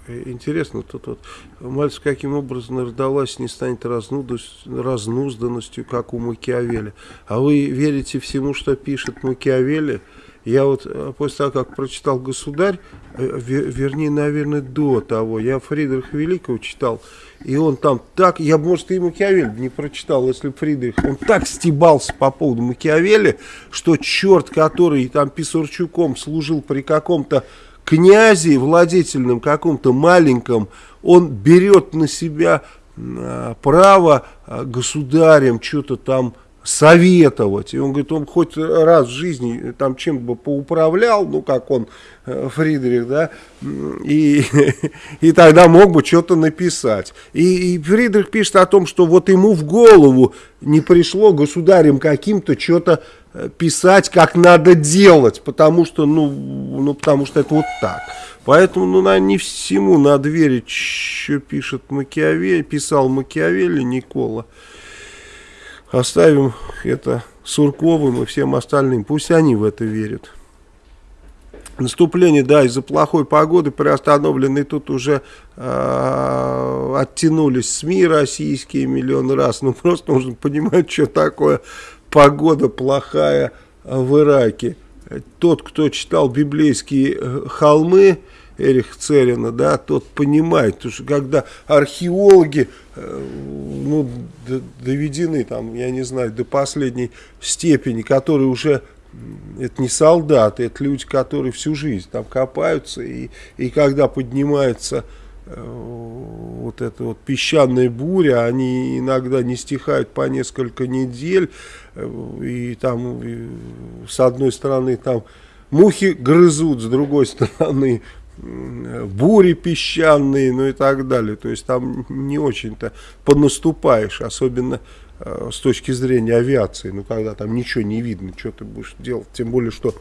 интересно, тут вот Мальцев каким образом родалась не станет разнузданностью, как у Макиавелли. А вы верите всему, что пишет Макиавелли? Я вот э, после того, как прочитал «Государь», э, вернее, наверное, до того, я Фридриха Великого читал, и он там так, я, может, и Макиавелли не прочитал, если Фридрих, он так стебался по поводу Макиавелли, что черт, который там Писарчуком служил при каком-то князе владетельном, каком-то маленьком, он берет на себя э, право государем что-то там советовать. И он говорит, он хоть раз в жизни там чем бы поуправлял, ну, как он, э, Фридрих, да, и, и тогда мог бы что-то написать. И, и Фридрих пишет о том, что вот ему в голову не пришло государем каким-то что-то э, писать, как надо делать, потому что, ну, ну, потому что это вот так. Поэтому, ну, наверное, не всему надо верить, что пишет Макиавелли, писал Макиавелли Никола. Оставим это Сурковым и всем остальным. Пусть они в это верят. Наступление, да, из-за плохой погоды приостановлены тут уже э, оттянулись СМИ российские миллион раз. Ну, просто нужно понимать, что такое погода плохая в Ираке. Тот, кто читал библейские э, холмы, Эрих Церина, да, тот понимает, потому что когда археологи э, ну, доведены там, я не знаю, до последней степени, которые уже это не солдаты, это люди, которые всю жизнь там копаются, и, и когда поднимается э, вот эта вот песчаная буря, они иногда не стихают по несколько недель, э, и там и, с одной стороны там мухи грызут, с другой стороны бури песчаные, ну и так далее. То есть там не очень-то понаступаешь, особенно э, с точки зрения авиации. Ну, когда там ничего не видно, что ты будешь делать. Тем более, что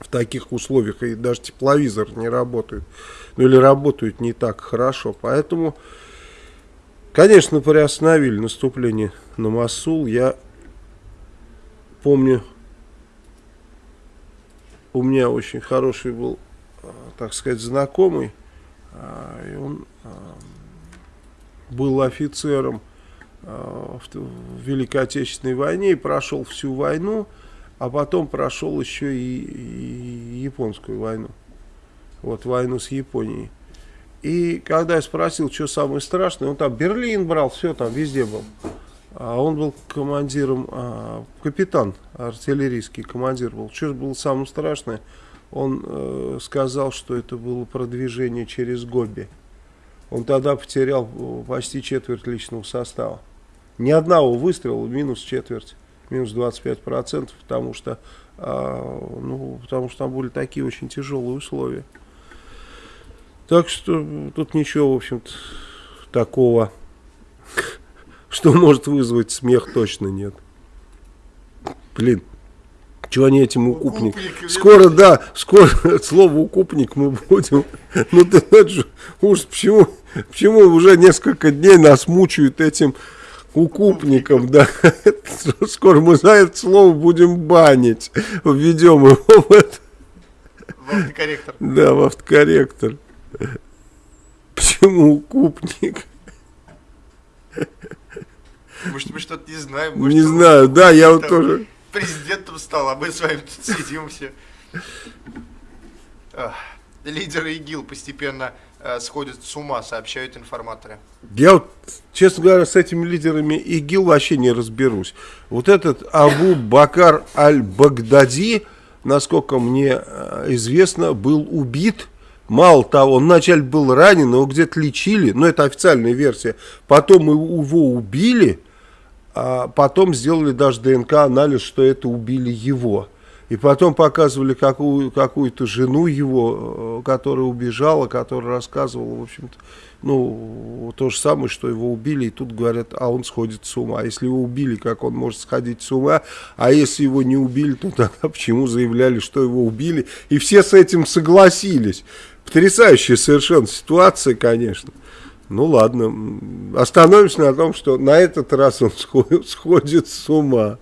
в таких условиях и даже тепловизор не работает. Ну, или работают не так хорошо. Поэтому, конечно, приостановили наступление на Масул. Я помню, у меня очень хороший был так сказать, знакомый. А, и он а, был офицером а, в Великой Отечественной войне и прошел всю войну, а потом прошел еще и, и японскую войну. Вот войну с Японией. И когда я спросил, что самое страшное, он там Берлин брал, все там везде был. А он был командиром, а, капитан артиллерийский командир был. Что было самое страшное? Он э, сказал, что это было продвижение через Гоби. Он тогда потерял э, почти четверть личного состава. Ни одного выстрела, минус четверть, минус 25%, потому что, э, ну, потому что там были такие очень тяжелые условия. Так что тут ничего, в общем-то, такого, что может вызвать смех, точно нет. Блин. Чего они этим укупник? укупник скоро, да, скоро слово укупник мы будем. Ну ты знаешь, уж почему, почему уже несколько дней нас мучают этим укупником, да. Скоро мы за это слово будем банить. Введем его в это. В автокорректор. Да, в автокорректор. Почему укупник? Может, мы что-то не знаем. Может, не знаю, да, я вот тоже. Президентом стал, а мы с вами тут сидим все. Лидеры ИГИЛ постепенно э, сходят с ума, сообщают информаторы. Я вот, честно говоря, с этими лидерами ИГИЛ вообще не разберусь. Вот этот Абу Бакар Аль-Багдади, насколько мне э, известно, был убит. Мало того, он вначале был ранен, его где-то лечили, но это официальная версия. Потом его убили, а потом сделали даже ДНК-анализ, что это убили его. И потом показывали какую, какую-то жену его, э, которая убежала, которая рассказывала, в общем-то, ну, то же самое, что его убили, и тут говорят, а он сходит с ума. Если его убили, как он может сходить с ума? А если его не убили, то тогда почему заявляли, что его убили? И все с этим согласились. Потрясающая совершенно ситуация, конечно. Ну ладно, остановимся на том, что на этот раз он сходит, с ума.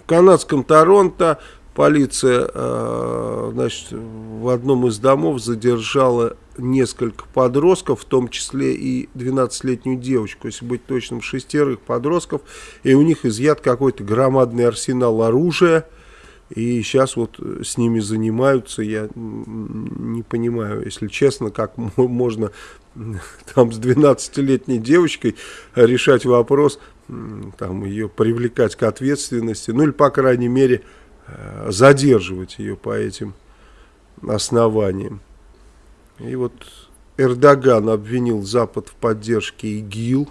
В канадском Торонто полиция э, значит, в одном из домов задержала несколько подростков, в том числе и 12-летнюю девочку, если быть точным, шестерых подростков, и у них изъят какой-то громадный арсенал оружия, и сейчас вот с ними занимаются, я не понимаю, если честно, как можно там с 12-летней девочкой решать вопрос, там ее привлекать к ответственности, ну или по крайней мере э, задерживать ее по этим основаниям. И вот Эрдоган обвинил Запад в поддержке ИГИЛ,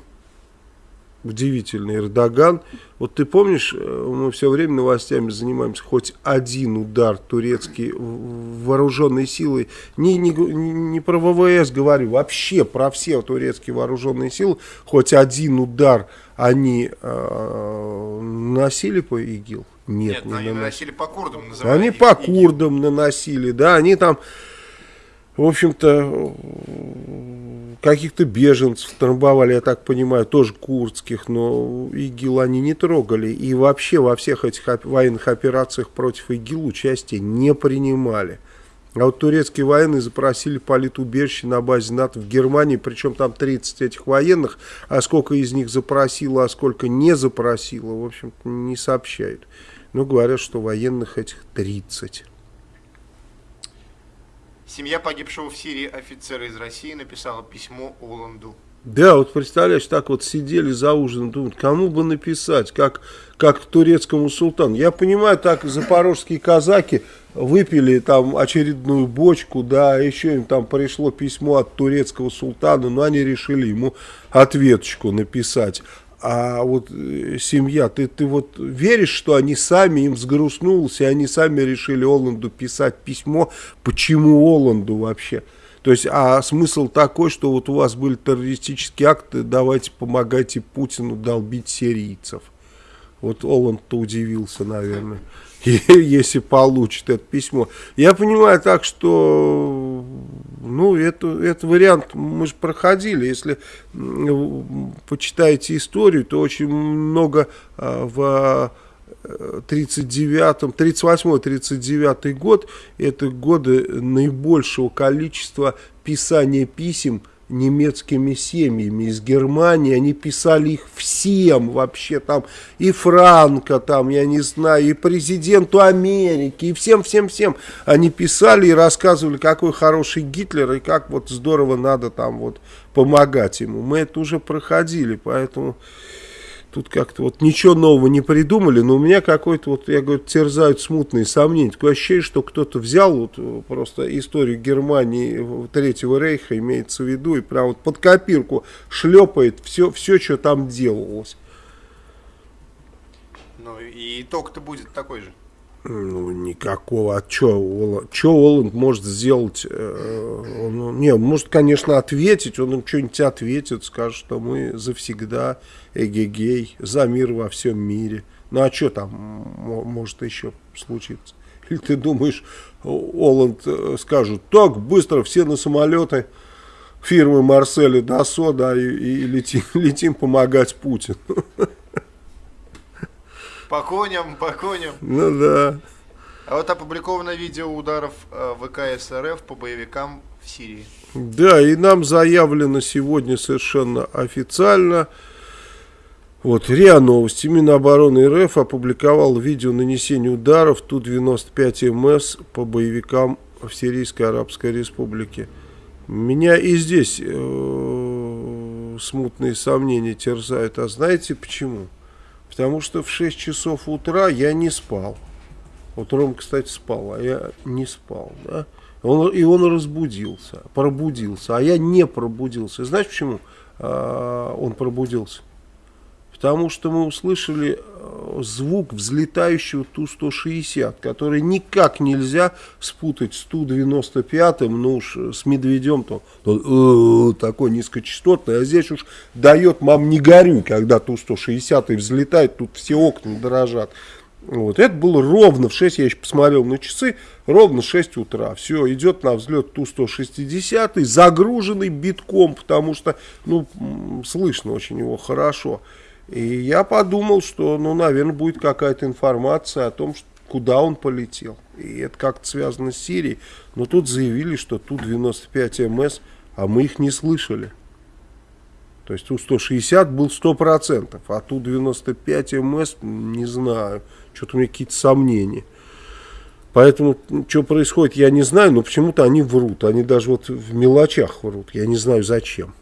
удивительный Эрдоган. Вот ты помнишь, э, мы все время новостями занимаемся, хоть один удар турецкий вооруженной силой, не, не, не про ВВС говорю, вообще про все турецкие вооруженные силы, хоть один удар они э, наносили по ИГИЛ? Нет, Нет не они наносили по курдам. Они по курдам наносили, да, они там, в общем-то, каких-то беженцев трамбовали, я так понимаю, тоже курдских, но ИГИЛ они не трогали. И вообще во всех этих военных операциях против ИГИЛ участие не принимали. А вот турецкие военные запросили политубежище на базе НАТО в Германии, причем там 30 этих военных, а сколько из них запросило, а сколько не запросило, в общем-то, не сообщают. Но говорят, что военных этих 30. Семья погибшего в Сирии офицера из России написала письмо Оланду. Да, вот представляешь, так вот сидели за ужином, думают, кому бы написать, как, как турецкому султану. Я понимаю, так запорожские казаки выпили там очередную бочку, да, еще им там пришло письмо от турецкого султана, но они решили ему ответочку написать. А вот э, семья, ты, ты вот веришь, что они сами, им взгрустнулось, и они сами решили Оланду писать письмо, почему Оланду вообще? То есть, а смысл такой, что вот у вас были террористические акты, давайте помогайте Путину долбить сирийцев. Вот Оланд-то удивился, наверное, если получит это письмо. Я понимаю так, что ну, это, это вариант мы же проходили. Если почитаете историю, то очень много а, в 39-м, 38-39 год, это годы наибольшего количества писания писем немецкими семьями из Германии, они писали их всем вообще, там и Франко, там, я не знаю, и президенту Америки, и всем-всем-всем. Они писали и рассказывали, какой хороший Гитлер, и как вот здорово надо там вот помогать ему. Мы это уже проходили, поэтому тут как-то вот ничего нового не придумали, но у меня какой-то вот, я говорю, терзают смутные сомнения. Такое ощущение, что кто-то взял вот э, просто историю Германии Третьего Рейха, имеется в виду, и прям вот под копирку шлепает все, все что там делалось. Ну и итог-то будет такой же. Ну, никакого. А что Оланд может сделать? Э, он, не, может, конечно, ответить. Он им что-нибудь ответит, скажет, что мы завсегда эгегей, за мир во всем мире. Ну, а что там может еще случиться? Или ты думаешь, Оланд э, скажет, так, быстро все на самолеты фирмы Марселя Дасо, да, и, и летим, летим помогать Путину. По коням, по коням. Ну да. А вот опубликовано видео ударов э, ВКС РФ по боевикам в Сирии. Да, и нам заявлено сегодня совершенно официально, вот, РИА Новости. Минобороны РФ опубликовал видео нанесения ударов Ту-95МС по боевикам в Сирийской Арабской Республике. Меня и здесь э, смутные сомнения терзают. А знаете почему? Потому что в 6 часов утра я не спал. Вот Ром, кстати, спал, а я не спал. Да? Он, и он разбудился, пробудился, а я не пробудился. Знаешь почему э, он пробудился? Потому что мы услышали э, звук взлетающего Ту-160, который никак нельзя спутать с Ту-95, ну уж с Медведем-то э, такой низкочастотный, а здесь уж дает мам не горюй, когда Ту-160 взлетает, тут все окна дрожат. Вот. Это было ровно в 6, я еще посмотрел на часы, ровно 6 утра. Все, идет на взлет Ту-160, загруженный битком, потому что, ну, слышно очень его хорошо. И я подумал, что, ну, наверное, будет какая-то информация о том, что, куда он полетел. И это как-то связано с Сирией. Но тут заявили, что Ту-95МС, а мы их не слышали. То есть Ту-160 был 100%, а Ту-95МС не знаю. Что-то у меня какие-то сомнения. Поэтому, что происходит, я не знаю, но почему-то они врут. Они даже вот в мелочах врут. Я не знаю зачем.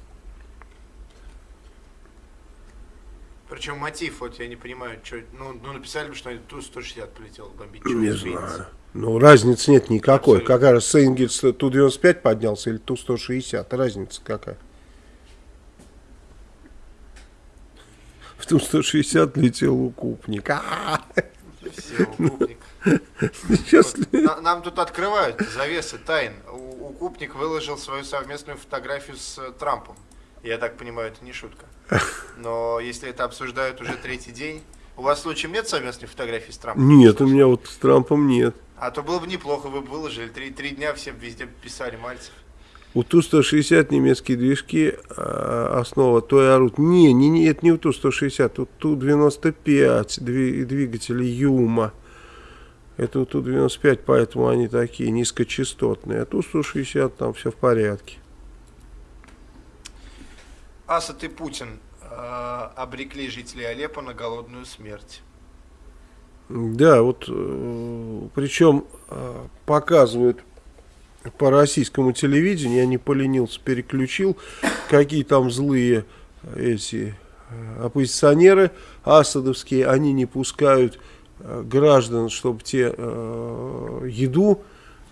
Причем мотив, вот я не понимаю, что, ну, ну написали бы, что Ту-160 полетел бомбить. Не знаю. Ну, разницы нет никакой. Абсолютно. Какая раз Сейнгельс Ту-95 поднялся или Ту-160? Разница какая? В Ту-160 летел укупник. А Все, укупник. Сейчас вот, нам тут открывают завесы тайн. Укупник выложил свою совместную фотографию с э, Трампом. Я так понимаю, это не шутка. Но если это обсуждают уже третий день, у вас случаем нет совместной фотографии с Трампом? Нет, у меня вот с Трампом нет. А то было бы неплохо, вы бы выложили. Три, три дня все везде писали Мальцев. У Ту-160 немецкие движки, а, основа той орут. Не, не, не, это не у Ту-160, у Ту-95 двигатели Юма. Это у Ту-95, поэтому они такие низкочастотные. А Ту-160 там все в порядке. Асад и Путин э, обрекли жителей Алеппо на голодную смерть. Да, вот э, причем э, показывают по российскому телевидению, я не поленился, переключил, какие там злые эти оппозиционеры асадовские, они не пускают граждан, чтобы те еду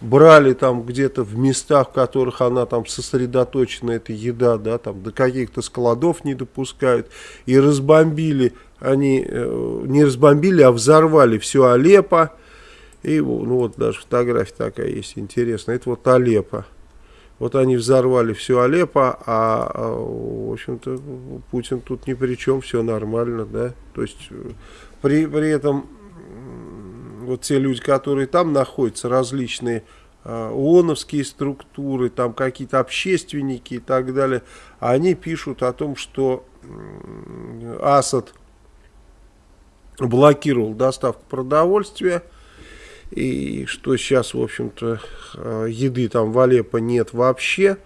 брали там где-то в местах, в которых она там сосредоточена, эта еда, да, там до каких-то складов не допускают, и разбомбили, они э, не разбомбили, а взорвали все Алеппо, и ну вот даже фотография такая есть интересная, это вот Алеппо. Вот они взорвали все Алеппо, а, а в общем-то, Путин тут ни при чем, все нормально, да, то есть э, при, при этом вот те люди, которые там находятся, различные э, ООНовские структуры, там какие-то общественники и так далее, они пишут о том, что Асад блокировал доставку продовольствия, и что сейчас, в общем-то, э, еды там в Алеппо нет вообще,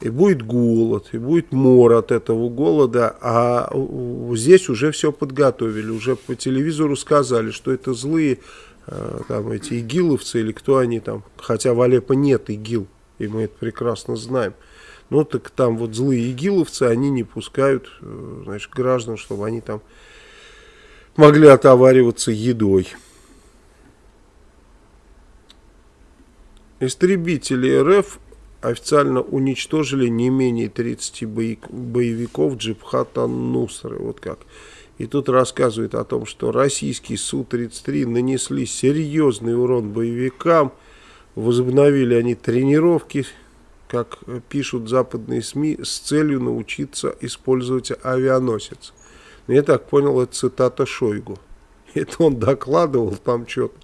и будет голод, и будет мор от этого голода, а здесь уже все подготовили, уже по телевизору сказали, что это злые э, там эти игиловцы или кто они там, хотя в Алеппо нет игил, и мы это прекрасно знаем. Ну так там вот злые игиловцы, они не пускают, э, значит, граждан, чтобы они там могли отовариваться едой. Истребители РФ официально уничтожили не менее 30 боевиков Джибхата Нусры. Вот как. И тут рассказывает о том, что российские Су-33 нанесли серьезный урон боевикам. Возобновили они тренировки, как пишут западные СМИ, с целью научиться использовать авианосец. Но я так понял, это цитата Шойгу. Это он докладывал там что-то.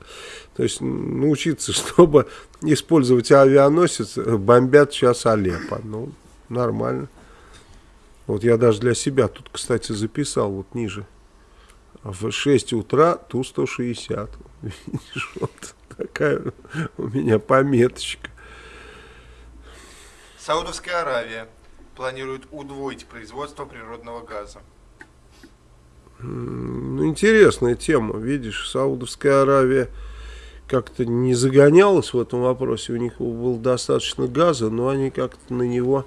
То есть научиться, чтобы использовать авианосец, бомбят сейчас Алеппо. Ну, нормально. Вот я даже для себя тут, кстати, записал вот ниже. В 6 утра Ту-160. Видишь, вот Такая у меня пометочка. Саудовская Аравия планирует удвоить производство природного газа. Ну, интересная тема. Видишь, Саудовская Аравия как-то не загонялась в этом вопросе. У них было достаточно газа, но они как-то на него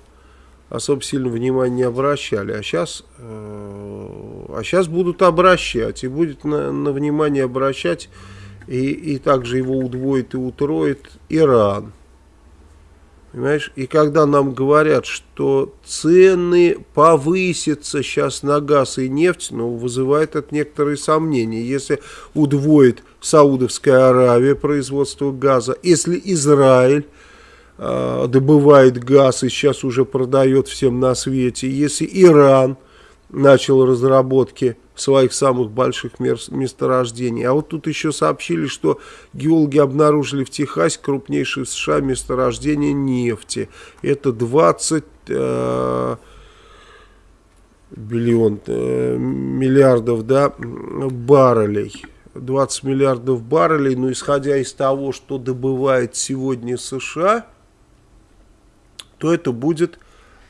особо сильно внимания не обращали. А сейчас, э, а сейчас будут обращать. И будет на, на внимание обращать. И, и также его удвоит и утроит Иран. Понимаешь? И когда нам говорят, что цены повысятся сейчас на газ и нефть, ну, вызывает это некоторые сомнения. Если удвоит Саудовская Аравия производство газа, если Израиль э, добывает газ и сейчас уже продает всем на свете, если Иран начал разработки своих самых больших месторождений. А вот тут еще сообщили, что геологи обнаружили в Техасе крупнейшее в США месторождение нефти. Это 20 э, биллион, э, миллиардов да, баррелей. 20 миллиардов баррелей, но исходя из того, что добывает сегодня США, то это будет,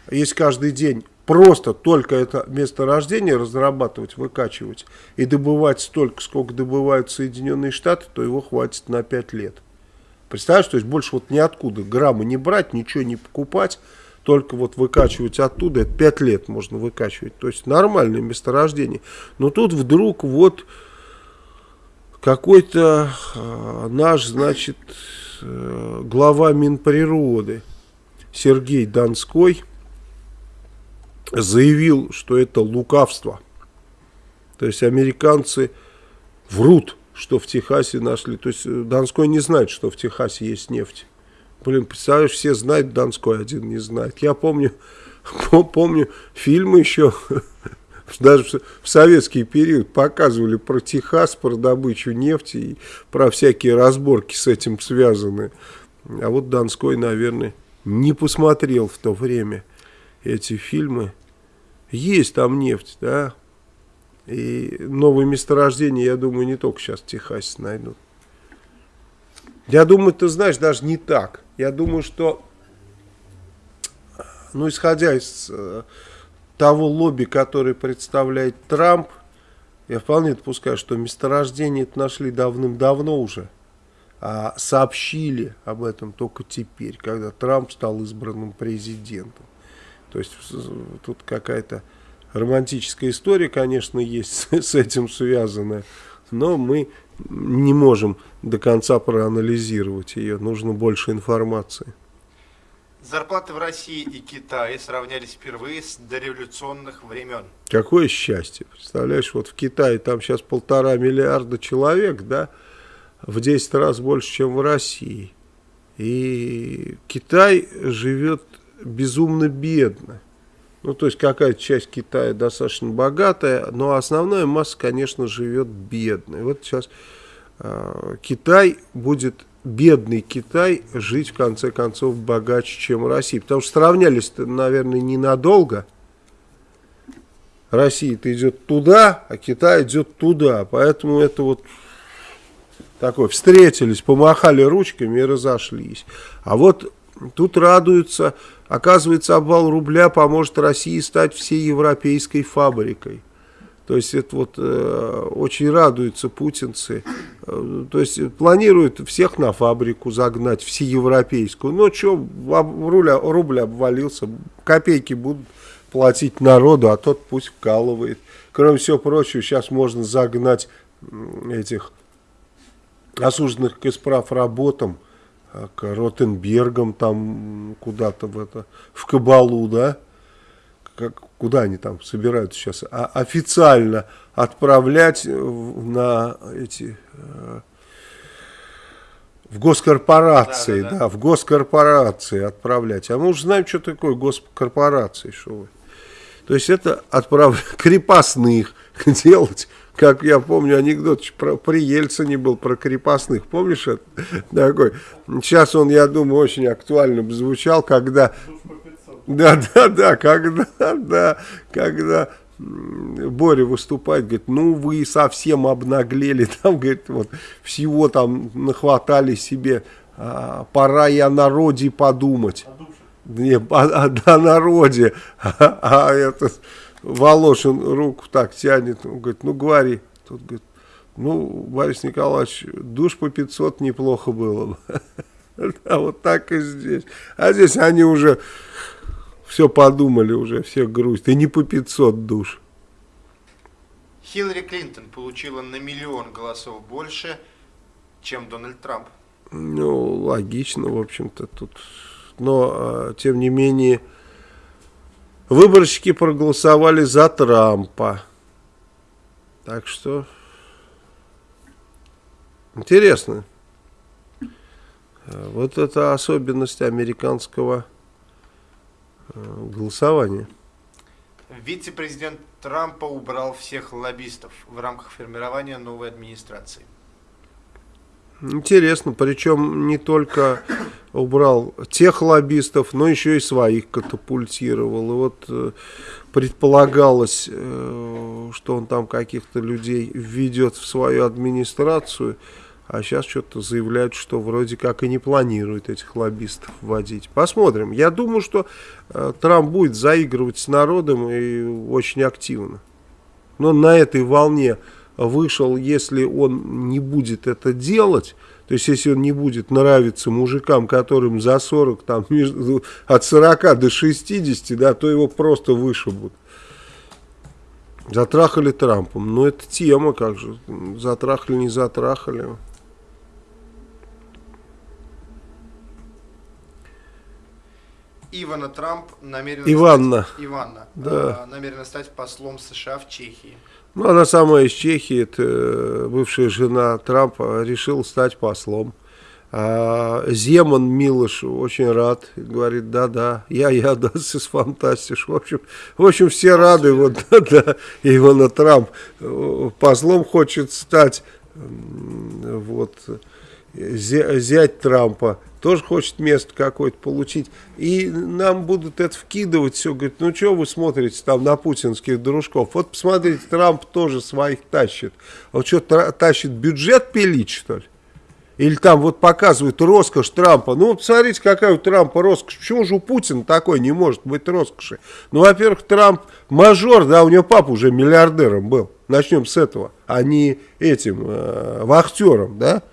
если каждый день просто только это месторождение разрабатывать, выкачивать и добывать столько, сколько добывают Соединенные Штаты, то его хватит на 5 лет. Представляешь, то есть больше вот ниоткуда грамма не брать, ничего не покупать, только вот выкачивать оттуда, это 5 лет можно выкачивать. То есть нормальное месторождение. Но тут вдруг вот какой-то э, наш, значит, э, глава Минприроды Сергей Донской – заявил, что это лукавство. То есть американцы врут, что в Техасе нашли. То есть э, Донской не знает, что в Техасе есть нефть. Блин, представляешь, все знают, Донской один не знает. Я помню, помню фильмы еще, даже в советский период показывали про Техас, про добычу нефти и про всякие разборки с этим связанные. А вот Донской, наверное, не посмотрел в то время эти фильмы. Есть там нефть, да. И новые месторождения, я думаю, не только сейчас в Техасе найдут. Я думаю, ты знаешь, даже не так. Я думаю, что, ну, исходя из э, того лобби, который представляет Трамп, я вполне допускаю, что месторождение это нашли давным-давно уже. А сообщили об этом только теперь, когда Трамп стал избранным президентом. То есть тут какая-то романтическая история, конечно, есть с этим связанная, но мы не можем до конца проанализировать ее, нужно больше информации. Зарплаты в России и Китае сравнялись впервые с дореволюционных времен. Какое счастье. Представляешь, вот в Китае там сейчас полтора миллиарда человек, да, в 10 раз больше, чем в России. И Китай живет безумно бедно. Ну, то есть какая-то часть Китая достаточно богатая, но основная масса, конечно, живет бедной. Вот сейчас э, Китай будет, бедный Китай, жить в конце концов богаче, чем Россия. Потому что сравнялись, наверное, ненадолго. Россия-то идет туда, а Китай идет туда. Поэтому это вот такое, встретились, помахали ручками и разошлись. А вот тут радуются Оказывается, обвал рубля поможет России стать всей европейской фабрикой. То есть это вот э, очень радуются путинцы. Э, то есть планируют всех на фабрику загнать, всеевропейскую. Ну что, рубля, рубль обвалился, копейки будут платить народу, а тот пусть вкалывает. Кроме всего прочего, сейчас можно загнать этих осужденных к исправ работам к Ротенбергам там куда-то в это, в Кабалу, да, как, куда они там собираются сейчас, а официально отправлять на эти, э, в госкорпорации, да, да, да. да, в госкорпорации отправлять. А мы уже знаем, что такое госкорпорации, что вы. То есть это отправлять крепостных делать как я помню анекдот про, при Ельцине был про крепостных, помнишь это? Такой. Сейчас он, я думаю, очень актуально звучал, когда... Да, да, да, когда, да, когда Боря выступает, говорит, ну вы совсем обнаглели, там, говорит, вот всего там нахватали себе, а, пора о народе подумать. Не, о, о, о народе, а, а этот Волошин руку так тянет, он говорит, ну говори. Тут говорит, ну, Борис Николаевич, душ по 500 неплохо было бы. Да, вот так и здесь. А здесь они уже все подумали уже, все грусть. И не по 500 душ. Хиллари Клинтон получила на миллион голосов больше, чем Дональд Трамп. Ну, логично, в общем-то, тут. Но, а, тем не менее, выборщики проголосовали за Трампа. Так что, интересно. Вот это особенность американского э, голосования. Вице-президент Трампа убрал всех лоббистов в рамках формирования новой администрации. Интересно, причем не только убрал тех лоббистов, но еще и своих катапультировал. И вот э, предполагалось, э, что он там каких-то людей введет в свою администрацию, а сейчас что-то заявляют, что вроде как и не планирует этих лоббистов вводить. Посмотрим. Я думаю, что э, Трамп будет заигрывать с народом и очень активно. Но на этой волне вышел, если он не будет это делать, то есть если он не будет нравиться мужикам, которым за 40, там, между, от 40 до 60, да, то его просто вышибут. Затрахали Трампом. Ну, это тема, как же. Затрахали, не затрахали. Ивана Трамп намерена Иванна. стать, Иванна, да. э, намерена стать послом США в Чехии. Ну, она сама из Чехии, это э, бывшая жена Трампа, решила стать послом. А Земан Милош очень рад, говорит, да-да, я-я, да, с фантастиш. В общем, в общем, все рады, вот, да-да, Ивана Трамп послом хочет стать, вот, зять Трампа тоже хочет место какое-то получить. И нам будут это вкидывать все. Говорит, ну что вы смотрите там на путинских дружков? Вот посмотрите, Трамп тоже своих тащит. Он что, тащит бюджет пилить, что ли? Или там вот показывают роскошь Трампа. Ну, посмотрите, какая у Трампа роскошь. Почему же у Путина такой не может быть роскоши? Ну, во-первых, Трамп мажор, да, у него папа уже миллиардером был. Начнем с этого. А не этим э, вахтером, да?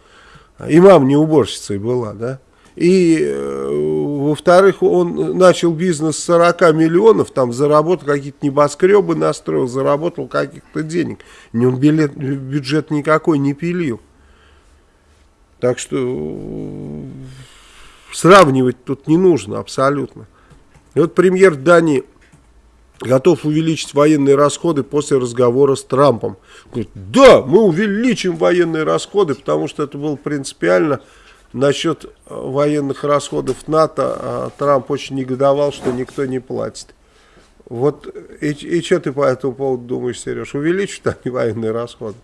И мама не уборщицей была, да? И, э, во-вторых, он начал бизнес с 40 миллионов, там заработал какие-то небоскребы, настроил, заработал каких-то денег. Он билет, бюджет никакой не пилил. Так что э, сравнивать тут не нужно абсолютно. И вот премьер Дании готов увеличить военные расходы после разговора с Трампом. Говорит, да, мы увеличим военные расходы, потому что это было принципиально Насчет э, военных расходов НАТО а, Трамп очень негодовал, что никто не платит. Вот и, и что ты по этому поводу думаешь, Сереж? Увеличат они военные расходы?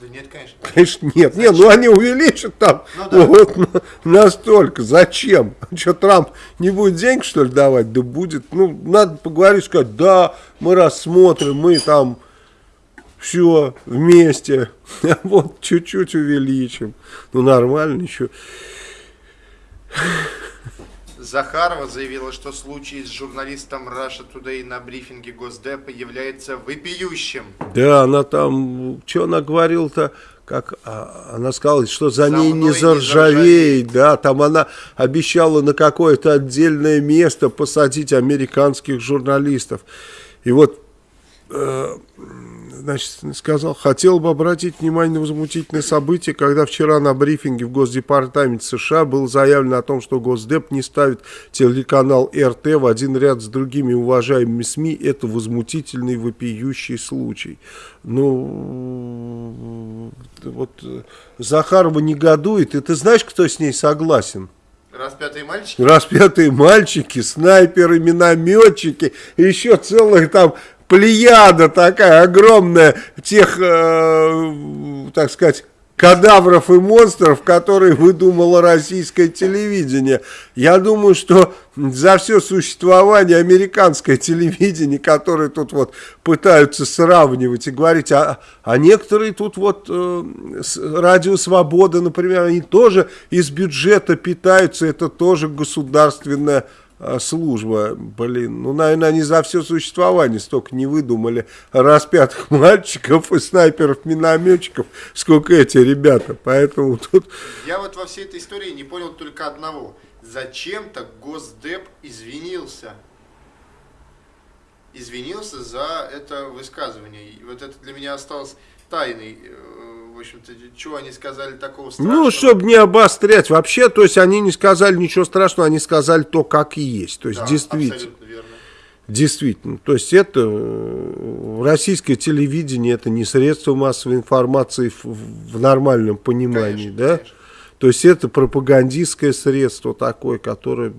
Да нет, конечно. Конечно, нет. Зачем? Нет, ну они увеличат там ну, да. вот настолько. Зачем? Что, Трамп не будет денег, что ли, давать? Да будет. Ну, надо поговорить, сказать, да, мы рассмотрим, мы там все вместе, вот чуть-чуть увеличим. Ну нормально, ничего. Захарова заявила, что случай с журналистом Russia Today на брифинге Госдепа является вопиющим. Да, она там, что она говорила-то, как а, она сказала, что за, за ней не заржавеет, не заржавеет, да, там она обещала на какое-то отдельное место посадить американских журналистов. И вот э, значит, сказал, хотел бы обратить внимание на возмутительное событие, когда вчера на брифинге в Госдепартаменте США было заявлено о том, что Госдеп не ставит телеканал РТ в один ряд с другими уважаемыми СМИ. Это возмутительный вопиющий случай. Ну, вот Захарова негодует, и ты знаешь, кто с ней согласен? Распятые мальчики? Распятые мальчики, снайперы, минометчики, еще целых там плеяда такая огромная тех, э, так сказать, кадавров и монстров, которые выдумало российское телевидение. Я думаю, что за все существование американское телевидение, которое тут вот пытаются сравнивать и говорить, а, а некоторые тут вот э, радио Свобода, например, они тоже из бюджета питаются, это тоже государственная служба, блин, ну, наверное, они за все существование столько не выдумали распятых мальчиков и снайперов-минометчиков, сколько эти ребята, поэтому тут... Я вот во всей этой истории не понял только одного. Зачем-то Госдеп извинился. Извинился за это высказывание. И вот это для меня осталось тайной э, в общем-то, что они сказали такого страшного? Ну, чтобы не обострять. Вообще, то есть, они не сказали ничего страшного, они сказали то, как и есть. То есть, да, действительно. Действительно. То есть, это э, российское телевидение, это не средство массовой информации в, в нормальном понимании, конечно, да? Конечно. То есть, это пропагандистское средство такое, которое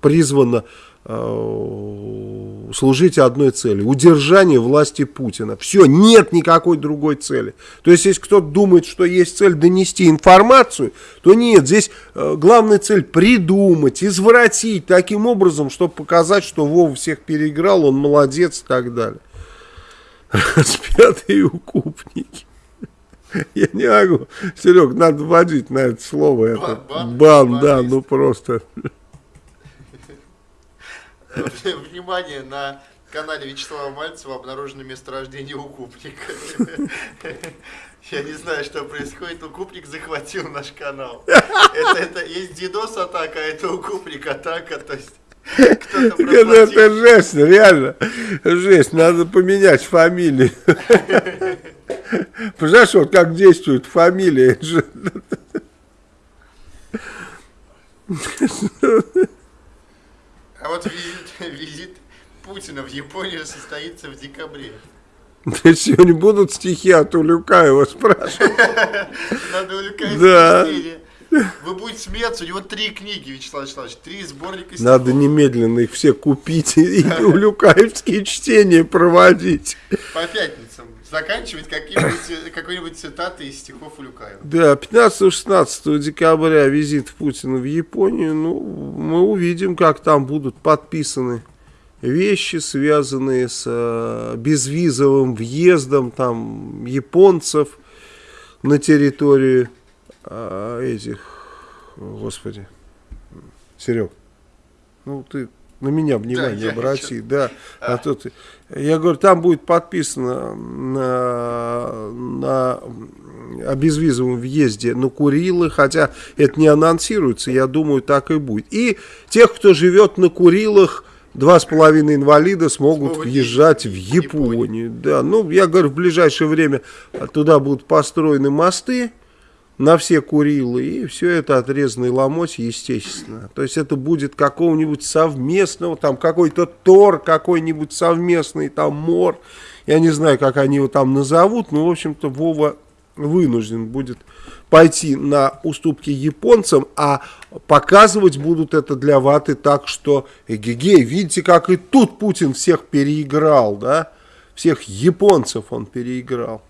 призвано Э, служить одной цели. Удержание власти Путина. Все, нет никакой другой цели. То есть, если кто-то думает, что есть цель донести информацию, то нет. Здесь э, главная цель придумать, извратить таким образом, чтобы показать, что Вова всех переиграл, он молодец и так далее. Распятые укупники. Я не могу. Серег, надо вводить на это слово. Бан, это. бан, бан да, ну просто. Внимание, на канале Вячеслава Мальцева обнаружено месторождение укупника. Я не знаю, что происходит. Укупник захватил наш канал. Это, это есть дидос атака, а это укупник атака. То есть это жесть, реально. Жесть, надо поменять фамилию. Понимаешь, вот как действует фамилия. А вот визит, визит Путина в Японию состоится в декабре. Да сегодня будут стихи от Улюкаева спрашивать. Надо Улюкаева да. Вы будете смеяться, у него три книги, Вячеслав Вячеславович, три сборника стихов. Надо немедленно их все купить и улюкаевские чтения проводить. По пятницам заканчивать какой-нибудь цитаты из стихов Улюкаева. Да, 15-16 декабря визит Путина в Японию. Ну, мы увидим, как там будут подписаны вещи, связанные с э, безвизовым въездом там японцев на территорию э, этих, господи, Серег, ну ты на меня внимание да, обрати, да. А. а тут, я говорю, там будет подписано на, на о безвизовом въезде на Курилы, хотя это не анонсируется, я думаю, так и будет. И тех, кто живет на Курилах, два с половиной инвалида смогут Смогут въезжать в Японию. Японию. Да, ну, я говорю, в ближайшее время туда будут построены мосты, на все Курилы, и все это отрезанный ломоть, естественно. То есть это будет какого-нибудь совместного, там какой-то Тор, какой-нибудь совместный там Мор, я не знаю, как они его там назовут, но, в общем-то, Вова вынужден будет пойти на уступки японцам, а показывать будут это для ваты так, что, эгегей, видите, как и тут Путин всех переиграл, да, всех японцев он переиграл.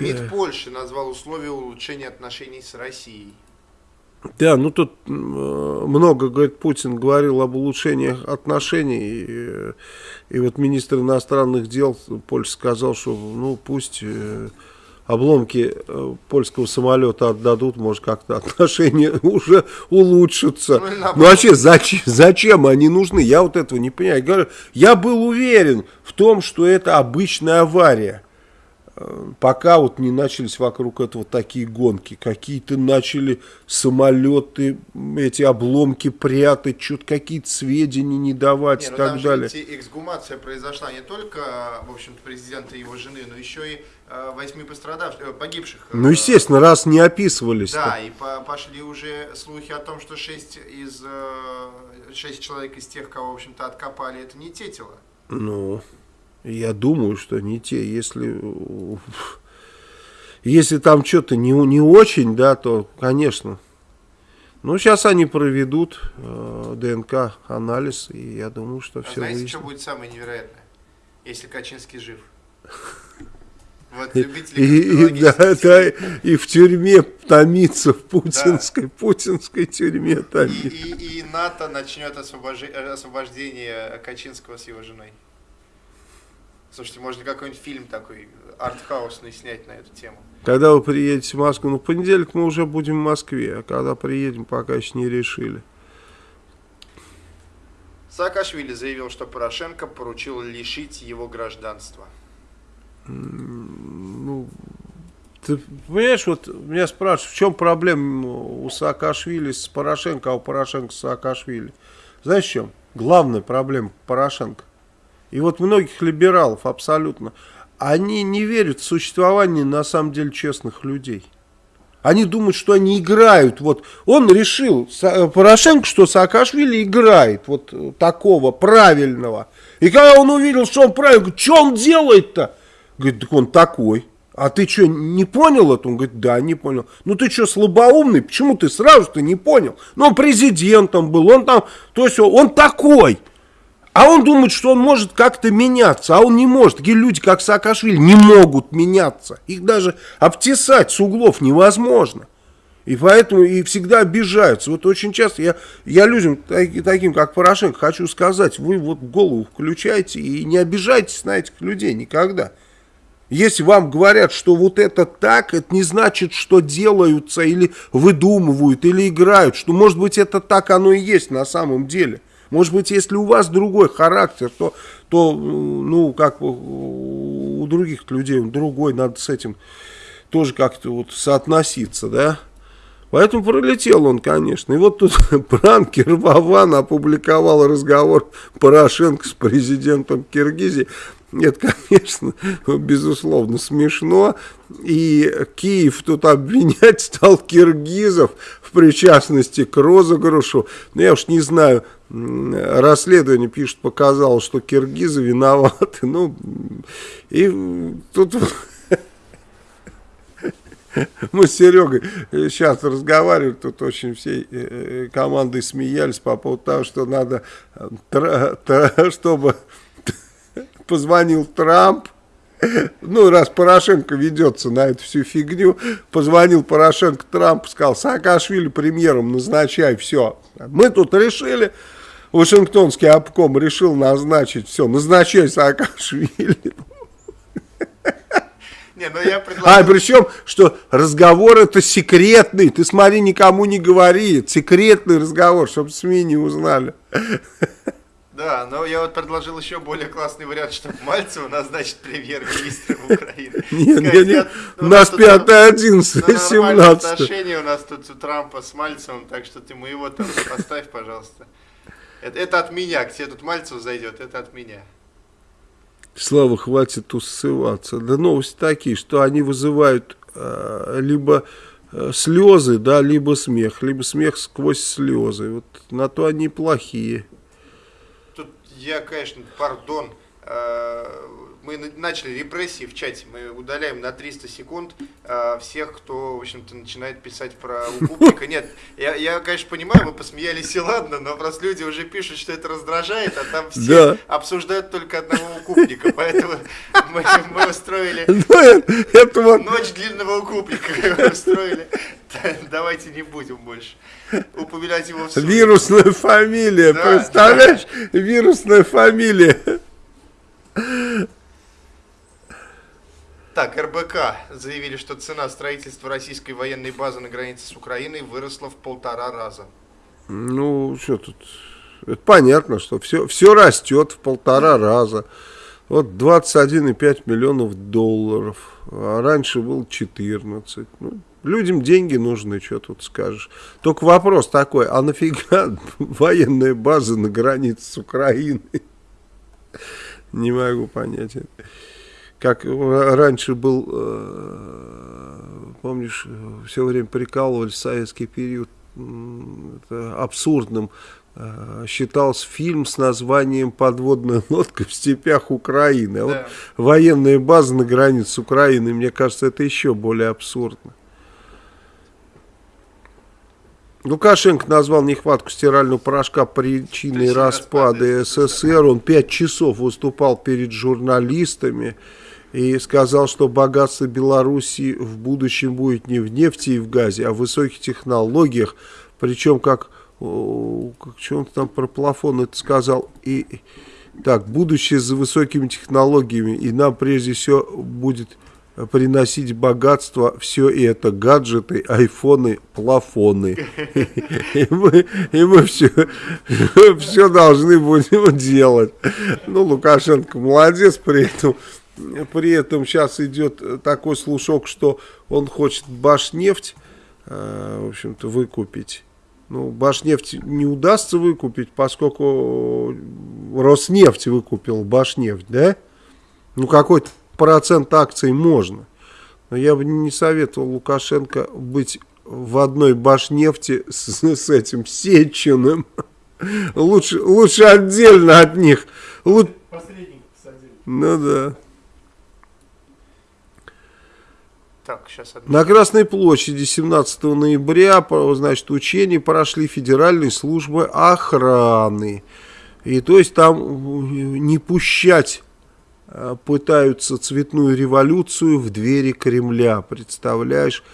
МИД Польши назвал условия улучшения отношений с Россией. Да, ну тут э, много, говорит, Путин говорил об улучшениях отношений, и, и вот министр иностранных дел Польши сказал, что ну пусть э, обломки э, польского самолета отдадут, может как-то отношения уже улучшатся. Ну, ну вообще зачем, зачем они нужны? Я вот этого не понимаю. Я, говорю, я был уверен в том, что это обычная авария пока вот не начались вокруг этого такие гонки, какие-то начали самолеты, эти обломки прятать, что-то какие-то сведения не давать не, и ну так далее. Же эксгумация произошла не только, в общем-то, президента и его жены, но еще и э, восьми пострадавших, э, погибших. Ну, естественно, раз не описывались. -то. Да, и по пошли уже слухи о том, что шесть из э, шесть человек из тех, кого, в общем-то, откопали, это не те тела. Ну... Я думаю, что не те. Если, если там что-то не, не очень, да, то, конечно. Ну, сейчас они проведут э, ДНК-анализ, и я думаю, что а все знаете, выяснит. что будет самое невероятное? если Качинский жив. Вот, и, и, да, да, и в тюрьме томится, в путинской, да. путинской тюрьме томится. И, и, и НАТО начнет освобож... освобождение Качинского с его женой. Слушайте, можно какой-нибудь фильм такой артхаусный снять на эту тему. Когда вы приедете в Москву? Ну, в понедельник мы уже будем в Москве, а когда приедем, пока еще не решили. Саакашвили заявил, что Порошенко поручил лишить его гражданства. Ну, ты понимаешь, вот меня спрашивают, в чем проблема у Саакашвили с Порошенко, а у Порошенко с Саакашвили? Знаешь, в чем? Главная проблема Порошенко. И вот многих либералов абсолютно, они не верят в существование на самом деле честных людей. Они думают, что они играют. Вот он решил, Порошенко, что Саакашвили играет вот такого правильного. И когда он увидел, что он правильный, говорит, что он делает-то? Говорит, так он такой. А ты что, не понял это? Он говорит, да, не понял. Ну ты что, слабоумный? Почему ты сразу-то не понял? Ну он президентом был, он там, то есть он такой. А он думает, что он может как-то меняться, а он не может. Такие люди, как Саакашвили, не могут меняться. Их даже обтесать с углов невозможно. И поэтому и всегда обижаются. Вот очень часто я, я людям, таким как Порошенко, хочу сказать, вы вот голову включайте и не обижайтесь на этих людей никогда. Если вам говорят, что вот это так, это не значит, что делаются или выдумывают, или играют, что может быть это так оно и есть на самом деле. Может быть, если у вас другой характер, то, то ну, как у других людей другой, надо с этим тоже как-то вот соотноситься, да. Поэтому пролетел он, конечно. И вот тут пранкер Вован опубликовал разговор Порошенко с президентом Киргизии. Это, конечно, безусловно смешно. И Киев тут обвинять стал киргизов в причастности к розыгрышу. Но я уж не знаю, расследование, пишет, показало, что киргизы виноваты. Ну, и тут мы с Серегой сейчас разговаривали, тут очень всей э, э, командой смеялись по поводу того, что надо, чтобы позвонил Трамп, ну, раз Порошенко ведется на эту всю фигню, позвонил Порошенко Трампу, сказал, Саакашвили премьером назначай, все. Мы тут решили, Вашингтонский обком решил назначить, все, назначай Саакашвили. Не, ну я предлагаю... А, причем, что разговор это секретный, ты смотри, никому не говори, секретный разговор, чтобы СМИ не узнали. Да, но я вот предложил еще более классный вариант, чтобы Мальцева назначить премьер-министром Украины. Нет, нет, нет, у нас 5 11 17 отношения у нас тут у Трампа с Мальцевым, так что ты моего там поставь, пожалуйста. Это, это от меня, к тебе тут Мальцев зайдет, это от меня. Слава, хватит усываться. Да новости такие, что они вызывают э, либо э, слезы, да, либо смех, либо смех сквозь слезы. Вот на то они плохие я, конечно, пардон, э, мы начали репрессии в чате, мы удаляем на 300 секунд э, всех, кто, в общем-то, начинает писать про укупника. Нет, я, я, конечно, понимаю, мы посмеялись и ладно, но просто люди уже пишут, что это раздражает, а там все да. обсуждают только одного укупника, поэтому мы, мы устроили ну, это ночь длинного укупника, устроили. Давайте не будем больше упоминать его в суд. Вирусная фамилия, да, представляешь? Да. Вирусная фамилия. Так, РБК заявили, что цена строительства российской военной базы на границе с Украиной выросла в полтора раза. Ну, что тут? Это понятно, что все, все растет в полтора раза. Вот 21,5 миллионов долларов, а раньше был 14. Ну, людям деньги нужны, что тут скажешь. Только вопрос такой, а нафига военная база на границе с Украиной? Не могу понять это как раньше был, э, помнишь, все время прикалывали в советский период это абсурдным, э, считался фильм с названием «Подводная лодка в степях Украины». А да. вот военная база на границе с Украиной, мне кажется, это еще более абсурдно. Лукашенко назвал нехватку стирального порошка причиной распада СССР. Он пять часов выступал перед журналистами и сказал, что богатство Беларуси в будущем будет не в нефти и в газе, а в высоких технологиях. Причем, как, как что он там про плафон это сказал, и так, будущее за высокими технологиями, и нам прежде всего будет приносить богатство все это, гаджеты, айфоны, плафоны. И мы, и мы все, все должны будем делать. Ну, Лукашенко молодец при этом. При этом сейчас идет такой слушок, что он хочет Башнефть, э, в общем-то, выкупить. Ну, Башнефть не удастся выкупить, поскольку Роснефть выкупил Башнефть, да? Ну, какой-то процент акций можно. Но я бы не советовал Лукашенко быть в одной башнефти с, с этим Сечиным. Лучше, лучше отдельно от них. Лу... Ну да. Так, сейчас На Красной площади 17 ноября, значит, учения прошли федеральные службы охраны. И то есть там не пущать Э, пытаются цветную революцию в двери Кремля, представляешь?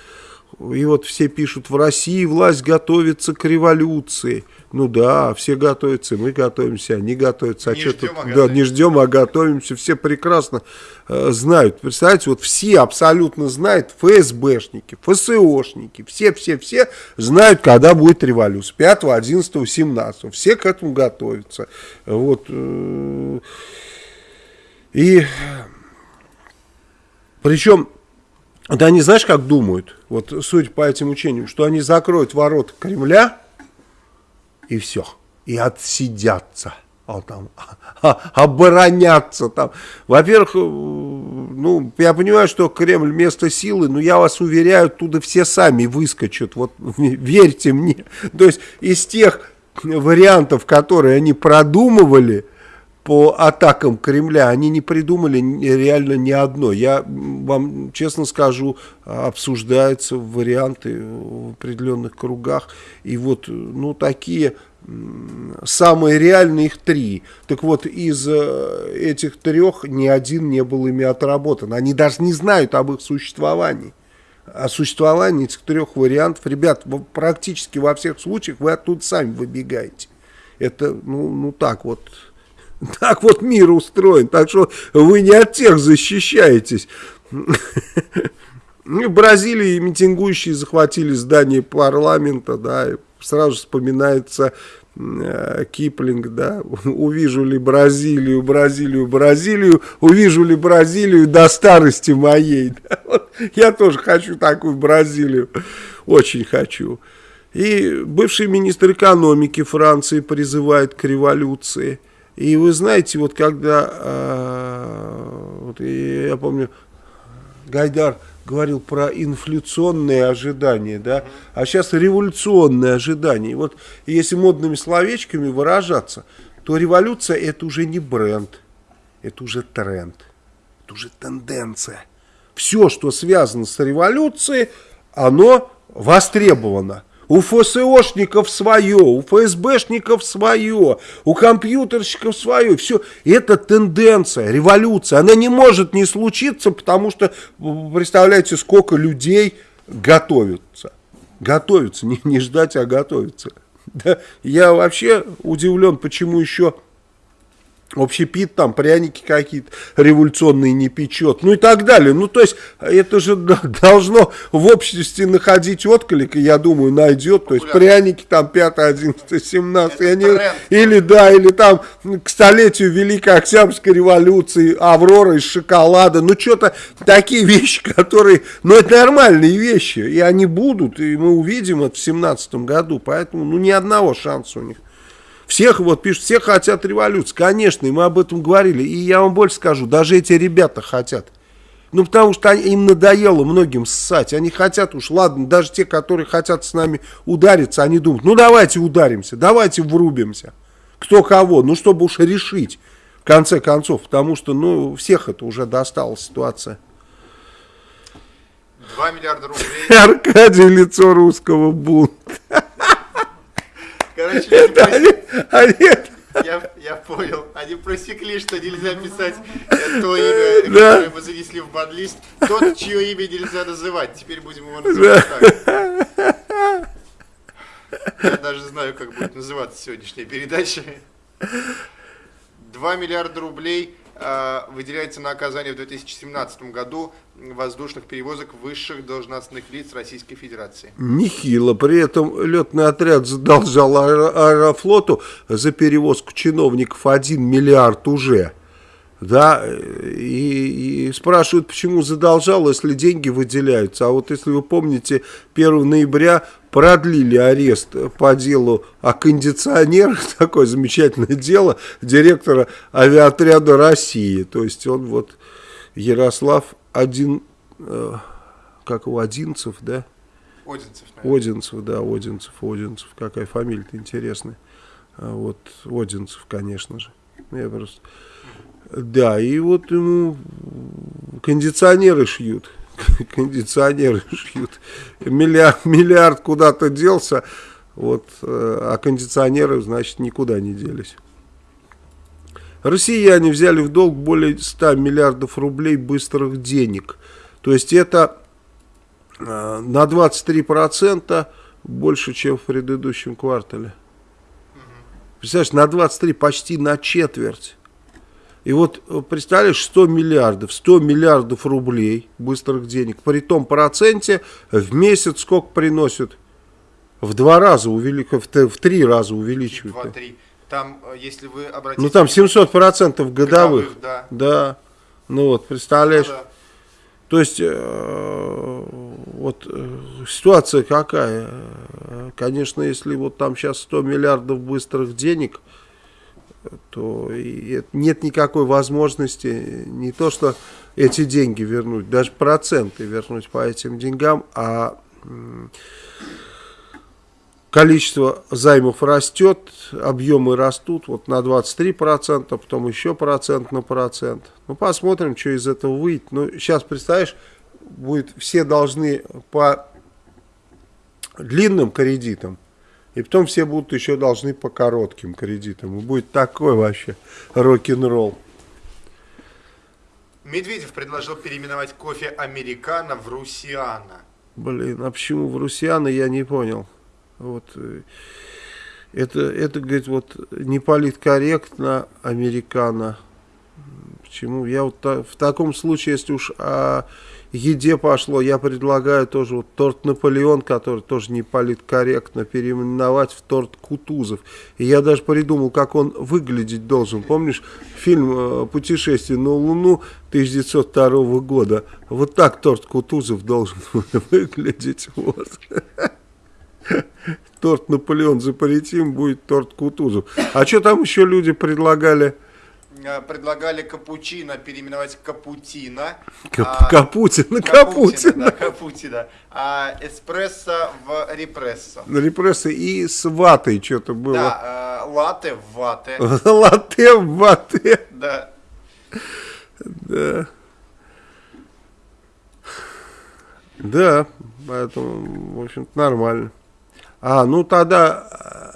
И вот все пишут, в России власть готовится к революции. Ну да, все готовятся, мы готовимся, они готовятся. А не, ждем, тут, а да, не ждем, а готовимся. Все прекрасно э, знают. Представляете, вот все абсолютно знают, ФСБшники, ФСОшники, все-все-все знают, когда будет революция. 5, 11, 17. Все к этому готовятся. Вот... Э, и причем, да они знаешь, как думают, вот судя по этим учениям, что они закроют ворот Кремля и все, и отсидятся. А там, а, оборонятся там. Во-первых, ну, я понимаю, что Кремль место силы, но я вас уверяю, оттуда все сами выскочат. Вот верьте мне. То есть из тех вариантов, которые они продумывали, по атакам Кремля, они не придумали реально ни одно. Я вам честно скажу, обсуждаются варианты в определенных кругах. И вот, ну, такие самые реальные их три. Так вот, из э, этих трех ни один не был ими отработан. Они даже не знают об их существовании. О существовании этих трех вариантов. Ребят, практически во всех случаях вы оттуда сами выбегаете. Это, ну, ну так вот так вот мир устроен, так что вы не от тех защищаетесь. В Бразилии митингующие захватили здание парламента, да, сразу вспоминается э, Киплинг, да, увижу ли Бразилию, Бразилию, Бразилию, увижу ли Бразилию до старости моей. Я тоже хочу такую Бразилию, очень хочу. И бывший министр экономики Франции призывает к революции. И вы знаете, вот когда, э, вот я помню, Гайдар говорил про инфляционные ожидания, да, а сейчас революционные ожидания. И вот если модными словечками выражаться, то революция это уже не бренд, это уже тренд, это уже тенденция. Все, что связано с революцией, оно востребовано. У ФСОшников свое, у ФСБшников свое, у компьютерщиков свое. Все, это тенденция, революция. Она не может не случиться, потому что, представляете, сколько людей готовятся. Готовятся, не, не ждать, а готовятся. Да, я вообще удивлен, почему еще общепит, там пряники какие-то революционные не печет, ну и так далее. Ну, то есть, это же должно в обществе находить отклик, и я думаю, найдет. То есть, пряники там 5, 11, 17, они, или да, или там к столетию Великой Октябрьской революции, Аврора из шоколада, ну, что-то такие вещи, которые, ну, это нормальные вещи, и они будут, и мы увидим это в 17 году, поэтому, ну, ни одного шанса у них. Всех, вот пишут, все хотят революции. Конечно, и мы об этом говорили. И я вам больше скажу, даже эти ребята хотят. Ну, потому что им надоело многим ссать. Они хотят уж, ладно, даже те, которые хотят с нами удариться, они думают, ну, давайте ударимся, давайте врубимся. Кто кого, ну, чтобы уж решить, в конце концов. Потому что, ну, всех это уже достала ситуация. 2 миллиарда рублей. Аркадий лицо русского бунта. Короче, я, я понял. Они просекли, что нельзя писать то имя, которое мы занесли в банлист. Тот, чье имя нельзя называть. Теперь будем его называть так. Я даже знаю, как будет называться сегодняшняя передача. 2 миллиарда рублей выделяется на оказание в 2017 году воздушных перевозок высших должностных лиц Российской Федерации. Нехило. При этом летный отряд задолжал Аэрофлоту за перевозку чиновников 1 миллиард уже. Да, и, и спрашивают, почему задолжал, если деньги выделяются. А вот если вы помните, 1 ноября продлили арест по делу о кондиционерах, такое замечательное дело, директора авиаотряда России. То есть он вот, Ярослав один, э, как его, Одинцев, да? Одинцев, наверное. Одинцев, да, Одинцев, Одинцев. Какая фамилия-то интересная. А вот Одинцев, конечно же. Я просто... Да, и вот ему кондиционеры шьют. Кондиционеры шьют. Миллиард, миллиард куда-то делся, вот, э, а кондиционеры, значит, никуда не делись. Россияне взяли в долг более 100 миллиардов рублей быстрых денег. То есть это э, на 23% больше, чем в предыдущем квартале. Представляешь, на 23, почти на четверть. И вот э, представляешь, 100 миллиардов, 100 миллиардов рублей быстрых денег, при том проценте в месяц сколько приносят? В два раза увеличивают, в, три раза увеличивают. Два-три. Там, э, если вы обратите... Ну там 700 процентов годовых. годовых да. да. Ну вот, представляешь. Ну, да. То есть, э, вот э, ситуация какая. Конечно, если вот там сейчас 100 миллиардов быстрых денег, то нет никакой возможности не то, что эти деньги вернуть, даже проценты вернуть по этим деньгам, а количество займов растет, объемы растут вот на 23%, потом еще процент на процент. Ну, посмотрим, что из этого выйдет. Ну, сейчас, представляешь, будет, все должны по длинным кредитам и потом все будут еще должны по коротким кредитам. И будет такой вообще рок-н-ролл. Медведев предложил переименовать кофе «Американо» в «Русиана». Блин, а почему в «Русиана» я не понял. Вот э, это, это, говорит, вот не политкорректно «Американо». Почему? Я вот в таком случае, если уж а, еде пошло, я предлагаю тоже вот торт Наполеон, который тоже не политкорректно, переименовать в торт Кутузов. И я даже придумал, как он выглядеть должен. Помнишь фильм э, «Путешествие на Луну» 1902 года? Вот так торт Кутузов должен выглядеть. Вот. Торт Наполеон запретим, будет торт Кутузов. А что там еще люди предлагали? Э, предлагали капучино переименовать капутино. Кап а, Капутина, Капутина. Да, Капутина. А эспрессо в репрессо. Репрессо и с ватой что-то было. Да, э, латте в вате. латте в вате. Да. Да. Да, поэтому, в общем-то, нормально. А, ну тогда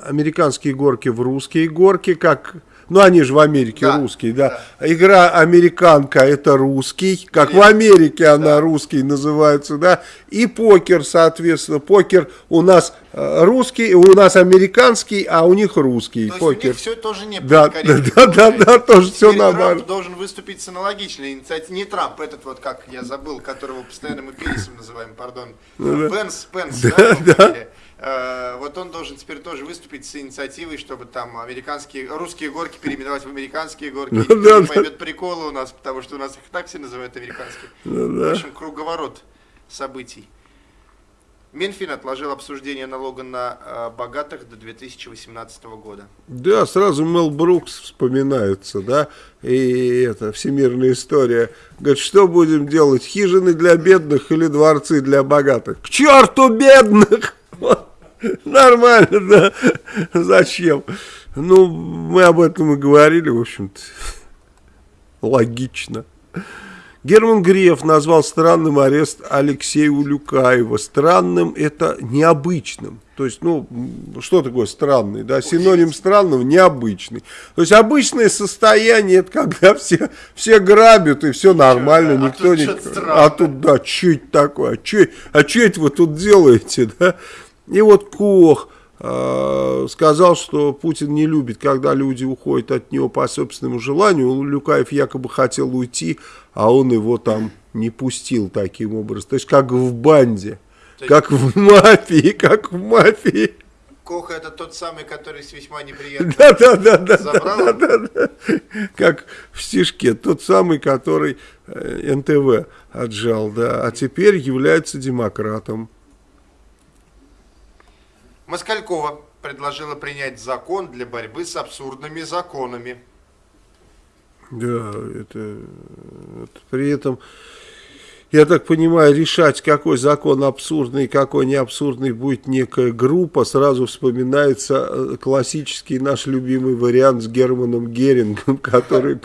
американские горки в русские горки, как ну, они же в Америке да, русские, да. да. Игра американка это русский, как Или... в Америке она да. русский называется, да. И покер, соответственно, покер у нас э, русский, у нас американский, а у них русский То покер. Есть у них все тоже не да, да, да, да, да, тоже все нормально. Трамп должен выступить с аналогичной инициативой. Не Трамп, этот вот, как я забыл, которого постоянно мы Пирисом называем, пардон. Ну, Пенс, Пенс, да, да, да. Вот он должен теперь тоже выступить с инициативой, чтобы там американские, русские горки переименовать в американские горки. Ну, да, не поймет приколы у нас, потому что у нас их так все называют американские. Ну, да. В общем, круговорот событий. Минфин отложил обсуждение налога на э, богатых до 2018 года. Да, сразу Мел Брукс вспоминается, да, и это всемирная история. Говорит, что будем делать, хижины для бедных или дворцы для богатых? К черту бедных! Нормально, да. Зачем? Ну, мы об этом и говорили, в общем-то. Логично. Герман Греф назвал странным арест Алексея Улюкаева. Странным это необычным. То есть, ну, что такое странный, да, синоним странного, необычный. То есть, обычное состояние, это когда все, все грабят и все нормально, а никто не... А тут, да, это такое, а что а это вы тут делаете, да? И вот Кох э, сказал, что Путин не любит, когда люди уходят от него по собственному желанию. Люкаев якобы хотел уйти, а он его там не пустил таким образом. То есть, как в банде. Как в мафии, как в мафии. Коха это тот самый, который с весьма неприятным да, да, да, да, да, да, да. Как в стишке, тот самый, который э, НТВ отжал, да, а теперь является демократом. Москалькова предложила принять закон для борьбы с абсурдными законами. Да, это, это при этом я так понимаю, решать, какой закон абсурдный, какой не абсурдный будет некая группа, сразу вспоминается э, классический наш любимый вариант с Германом Герингом, который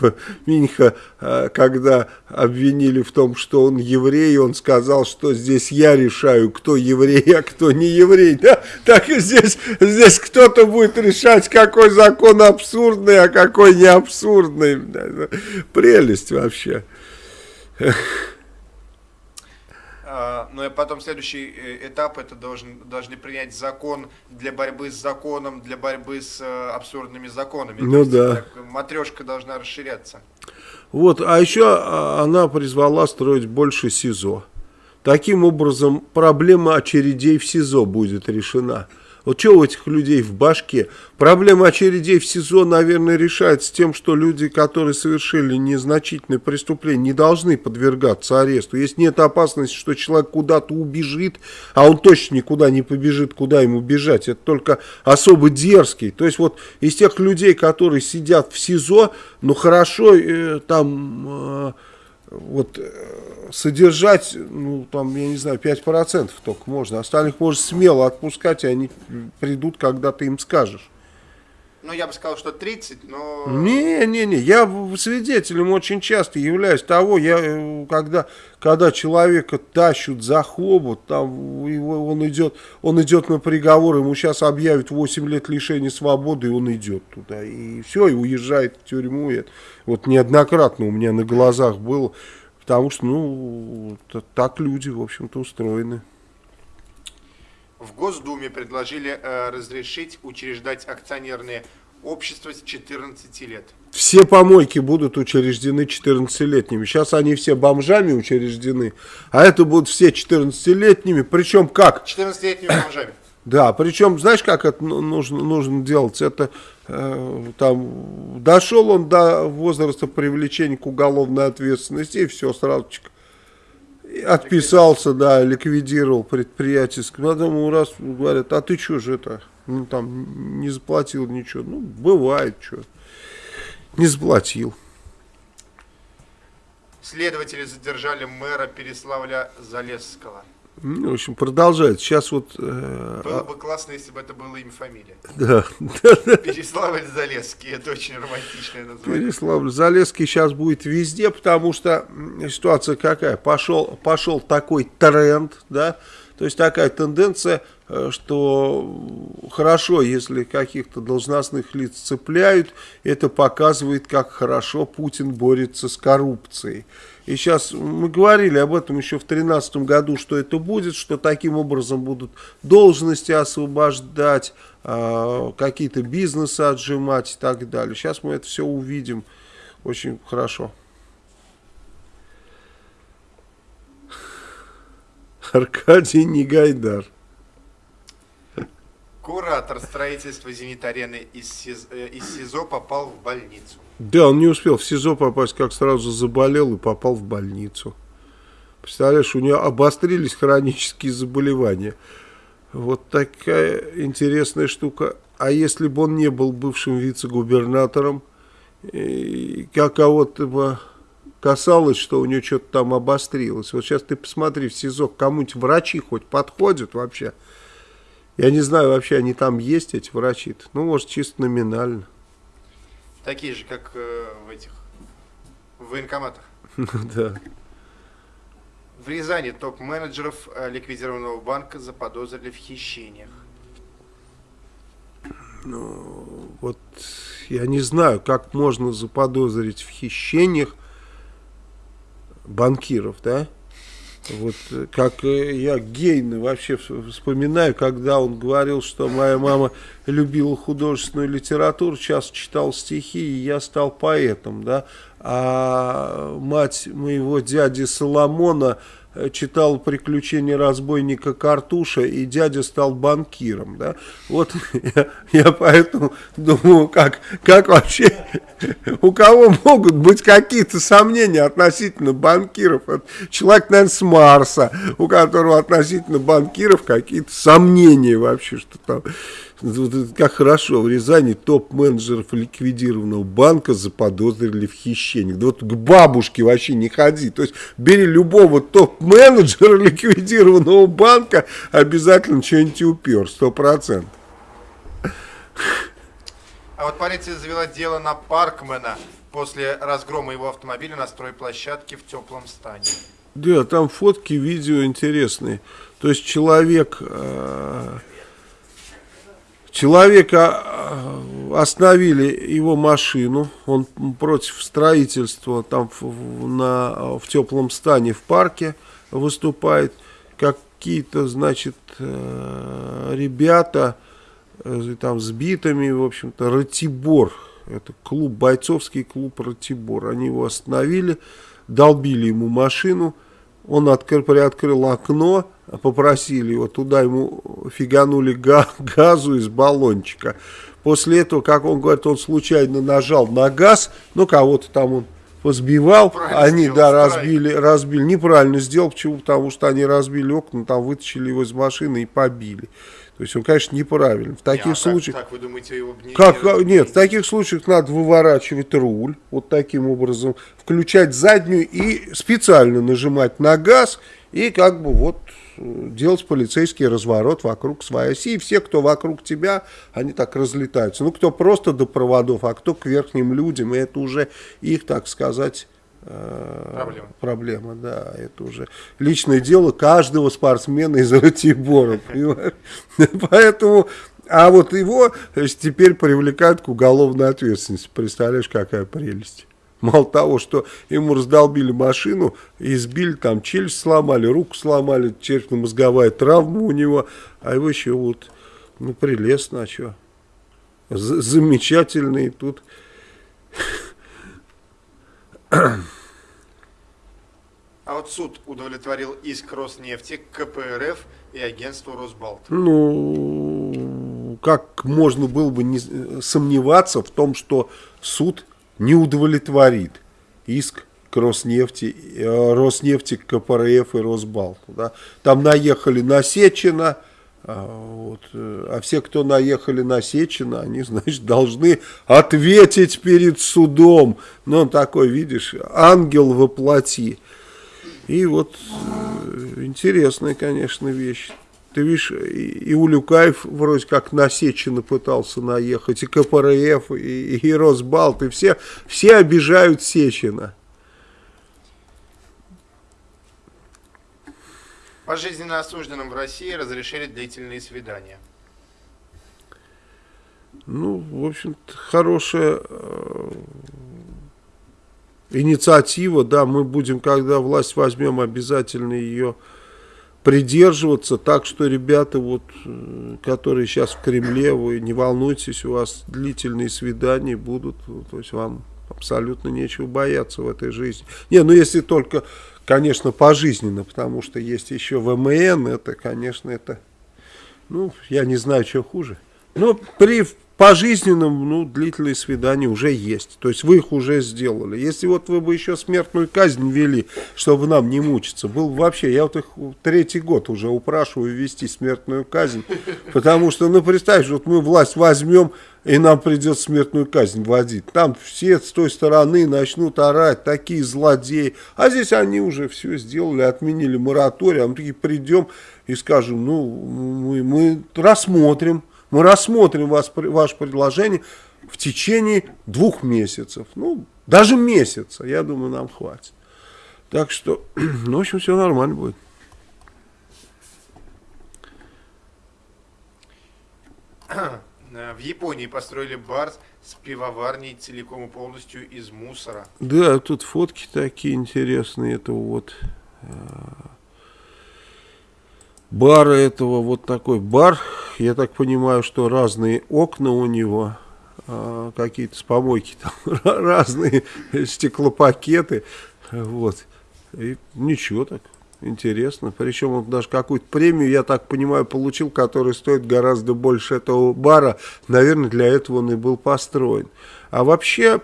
Минха, э, когда обвинили в том, что он еврей, он сказал, что здесь я решаю, кто еврей, а кто не еврей. Да? Так и здесь, здесь кто-то будет решать, какой закон абсурдный, а какой не абсурдный. Прелесть вообще. А, но потом следующий э, этап это должен, должны принять закон для борьбы с законом, для борьбы с э, абсурдными законами. Ну да. матрешка должна расширяться. Вот, а еще а, она призвала строить больше СИЗО. Таким образом, проблема очередей в СИЗО будет решена. Вот что у этих людей в башке? Проблема очередей в СИЗО, наверное, решается тем, что люди, которые совершили незначительное преступление, не должны подвергаться аресту. Если нет опасности, что человек куда-то убежит, а он точно никуда не побежит, куда ему бежать, это только особо дерзкий. То есть вот из тех людей, которые сидят в СИЗО, ну хорошо, э, там... Э, вот э, содержать, ну, там, я не знаю, 5% только можно. Остальных можно смело отпускать, и они придут, когда ты им скажешь. Ну, я бы сказал, что 30, но... Не-не-не, я свидетелем очень часто являюсь того, я, э, когда, когда человека тащут за хобот, там его, он, идет, он идет на приговор, ему сейчас объявят 8 лет лишения свободы, и он идет туда, и все, и уезжает в тюрьму. Это, вот неоднократно у меня на глазах было, потому что, ну, так люди, в общем-то, устроены. В Госдуме предложили э, разрешить учреждать акционерные общества с 14 лет. Все помойки будут учреждены 14-летними. Сейчас они все бомжами учреждены, а это будут все 14-летними. Причем как? 14-летними бомжами. Да, причем, знаешь, как это ну, нужно, нужно делать? Это э, там дошел он до возраста привлечения к уголовной ответственности, и все, сразу Отписался, да, ликвидировал предприятие. Потом ему раз говорят, а ты что же это, ну, там, не заплатил ничего. Ну, бывает, что. Не заплатил. Следователи задержали мэра Переславля Залесского. Ну, в общем, продолжает. Сейчас вот... Э, было а бы классно, если бы это было имя фамилия. Да. Переславль Залесский, это очень романтичное название. Переславль Залесский сейчас будет везде, потому что ситуация какая? Пошел, пошел такой тренд, да, то есть такая тенденция, э, что хорошо, если каких-то должностных лиц цепляют, это показывает, как хорошо Путин борется с коррупцией. И сейчас мы говорили об этом еще в 2013 году, что это будет, что таким образом будут должности освобождать, э, какие-то бизнесы отжимать и так далее. Сейчас мы это все увидим очень хорошо. Аркадий Негайдар. Куратор строительства «Зенит-арены» из, СИЗ, э, из СИЗО попал в больницу. Да, он не успел в СИЗО попасть, как сразу заболел и попал в больницу. Представляешь, у него обострились хронические заболевания. Вот такая интересная штука. А если бы он не был бывшим вице-губернатором, как кого-то бы касалось, что у него что-то там обострилось. Вот сейчас ты посмотри в СИЗО, кому-нибудь врачи хоть подходят вообще. Я не знаю, вообще они там есть, эти врачи -то. Ну, может, чисто номинально. Такие же, как э, в этих в военкоматах. Да. В Рязани топ-менеджеров э, ликвидированного банка заподозрили в хищениях. Ну, вот я не знаю, как можно заподозрить в хищениях банкиров, да? Вот как э, я Гейна вообще вспоминаю, когда он говорил, что моя мама любила художественную литературу, сейчас читал стихи, и я стал поэтом, да. А мать моего дяди Соломона Э, читал «Приключения разбойника Картуша», и дядя стал банкиром, да, вот я, я поэтому думаю, как, как вообще, у кого могут быть какие-то сомнения относительно банкиров, Это человек, наверное, с Марса, у которого относительно банкиров какие-то сомнения вообще, что там как хорошо, в Рязани топ-менеджеров ликвидированного банка заподозрили в хищении. Да вот к бабушке вообще не ходи. То есть бери любого топ-менеджера ликвидированного банка, обязательно что-нибудь упер, сто процентов. А вот полиция завела дело на Паркмена после разгрома его автомобиля на стройплощадке в теплом стане. Да, там фотки, видео интересные. То есть человек... Э Человека э, остановили его машину, он против строительства там в, на, в теплом стане в парке выступает. Какие-то, значит, э, ребята э, там с битами, в общем-то, Ратибор, это клуб, бойцовский клуб Ратибор. Они его остановили, долбили ему машину, он открыл, приоткрыл окно, попросили его, туда ему фиганули газу из баллончика. После этого, как он говорит, он случайно нажал на газ, ну кого-то там он позбивал, Правильно они, сделал, да, разбили, разбили, неправильно сделал, почему? Потому что они разбили окна, там вытащили его из машины и побили. То есть он, конечно, неправильно. В таких не, а случаях... Так, так, вы думаете, его не, как, не Нет, в таких случаях надо выворачивать руль, вот таким образом, включать заднюю и специально нажимать на газ, и как бы вот делать полицейский разворот вокруг своей оси. И все, кто вокруг тебя, они так разлетаются. Ну, кто просто до проводов, а кто к верхним людям. И это уже их, так сказать, э, Проблема. Проблема, да, это уже личное дело каждого спортсмена из Ратибора, Поэтому, а вот его теперь привлекают к уголовной ответственности. Представляешь, какая прелесть. Мало того, что ему раздолбили машину, избили, там челюсть сломали, руку сломали, черепно-мозговая травма у него, а его еще вот, ну, прелестно, а что? Замечательный тут. А вот суд удовлетворил иск Роснефти, КПРФ и агентству Росбалт. Ну, как можно было бы не сомневаться в том, что суд не удовлетворит иск к Роснефти, э, Роснефти, КПРФ и Росбалт. Да. Там наехали на Сечина, вот, э, а все, кто наехали на Сечина, они, значит, должны ответить перед судом. Ну, он такой, видишь, ангел воплоти. И вот э, интересная, конечно, вещь. Ты видишь, и Улюкаев вроде как на Сечина пытался наехать, и КПРФ, и, и Росбалт, и все, все обижают Сечина. Пожизненно осужденным в России разрешили длительные свидания. Ну, в общем-то, хорошая э, инициатива, да, мы будем, когда власть возьмем, обязательно ее придерживаться, так что, ребята, вот, э, которые сейчас в Кремле, вы не волнуйтесь, у вас длительные свидания будут, то есть вам абсолютно нечего бояться в этой жизни. Не, ну если только, конечно, пожизненно, потому что есть еще ВМН, это, конечно, это, ну, я не знаю, что хуже. Но при пожизненным, ну, длительные свидания уже есть. То есть вы их уже сделали. Если вот вы бы еще смертную казнь ввели, чтобы нам не мучиться, был вообще, я вот их третий год уже упрашиваю ввести смертную казнь, потому что, ну, представь, вот мы власть возьмем, и нам придется смертную казнь вводить. Там все с той стороны начнут орать, такие злодеи. А здесь они уже все сделали, отменили мораторий, а мы такие придем и скажем, ну, мы, мы рассмотрим, мы рассмотрим вас, ваше предложение в течение двух месяцев. Ну, даже месяца, я думаю, нам хватит. Так что, ну, в общем, все нормально будет. В Японии построили бар с пивоварней целиком и полностью из мусора. Да, тут фотки такие интересные. Это вот э, бар этого, вот такой бар. Я так понимаю, что разные окна у него, э, какие-то с помойки, там разные стеклопакеты. Вот. И ничего так. Интересно. Причем он даже какую-то премию, я так понимаю, получил, которая стоит гораздо больше этого бара. Наверное, для этого он и был построен. А вообще,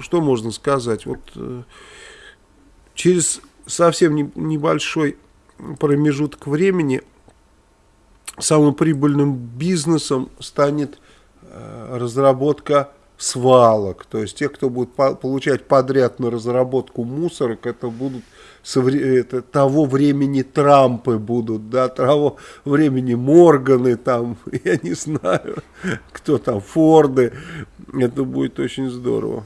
что можно сказать? Вот э, через совсем не, небольшой промежуток времени самым прибыльным бизнесом станет э, разработка свалок. То есть те, кто будет по получать подряд на разработку мусорок, это будут это, того времени Трампы будут, да, того времени Морганы там, я не знаю, кто там, Форды. Это будет очень здорово.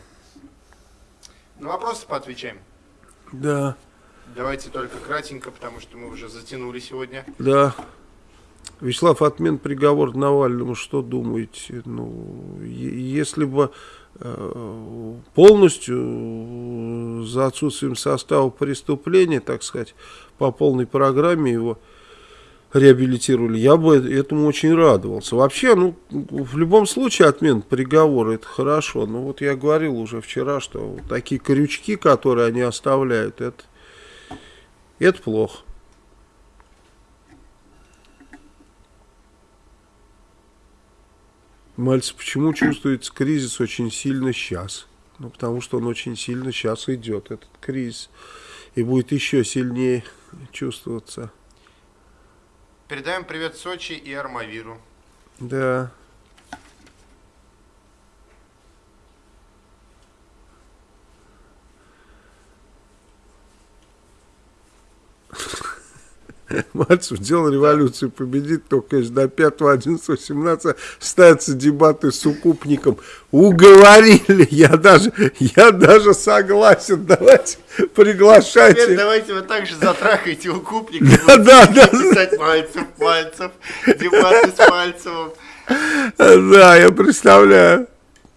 Ну, вопросы поотвечаем. Да. Давайте только кратенько, потому что мы уже затянули сегодня. Да. Вячеслав, отмен приговор Навальному, что думаете? Ну, если бы э, полностью за отсутствием состава преступления, так сказать, по полной программе его реабилитировали, я бы этому очень радовался. Вообще, ну, в любом случае отмен приговора это хорошо. Но вот я говорил уже вчера, что такие крючки, которые они оставляют, это, это плохо. Мальцев, почему чувствуется кризис очень сильно сейчас? Ну, потому что он очень сильно сейчас идет, этот кризис. И будет еще сильнее чувствоваться. Передаем привет Сочи и Армавиру. Да. Мальцев делал революцию, победит, только конечно, до 5, 11, 17 ставятся дебаты с укупником. Уговорили, я даже, я даже согласен, давайте приглашайте. Теперь давайте вы также затрахаете укупника. Да, да, да. Писать Мальцев, Мальцев, дебаты с Мальцевым. Да, я представляю.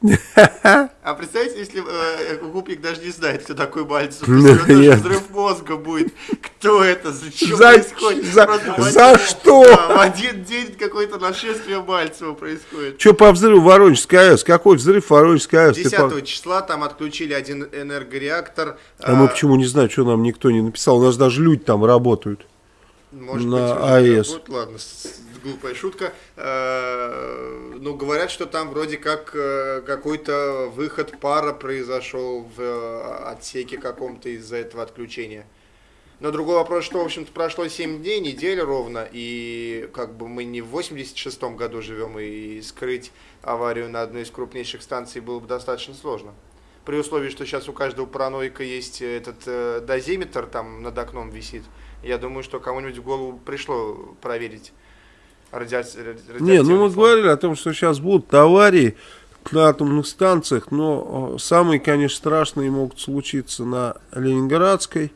А представьте, если э, Гупик даже не знает, кто такой Мальцев. Даже взрыв мозга будет. Кто это? Зачем за, происходит? За, за что? Да, в один день какое-то нашествие Мальцева происходит. Что по взрыву Воронежской АЭС? Какой взрыв Воронежской АЭС? 10 по... числа там отключили один энергореактор. А, а мы почему не знаем, что нам никто не написал? У нас даже люди там работают. Может на быть, АЭС. Работают. Ладно, глупая шутка. Э, ну, говорят, что там вроде как э, какой-то выход пара произошел в э, отсеке каком-то из-за этого отключения. Но другой вопрос, что, в общем-то, прошло 7 дней, неделя ровно, и как бы мы не в 86-м году живем, и скрыть аварию на одной из крупнейших станций было бы достаточно сложно. При условии, что сейчас у каждого параноика есть этот э, дозиметр, там над окном висит, я думаю, что кому-нибудь в голову пришло проверить радиацию. Не, ну мы говорили о том, что сейчас будут аварии на атомных станциях, но самые, конечно, страшные могут случиться на Ленинградской,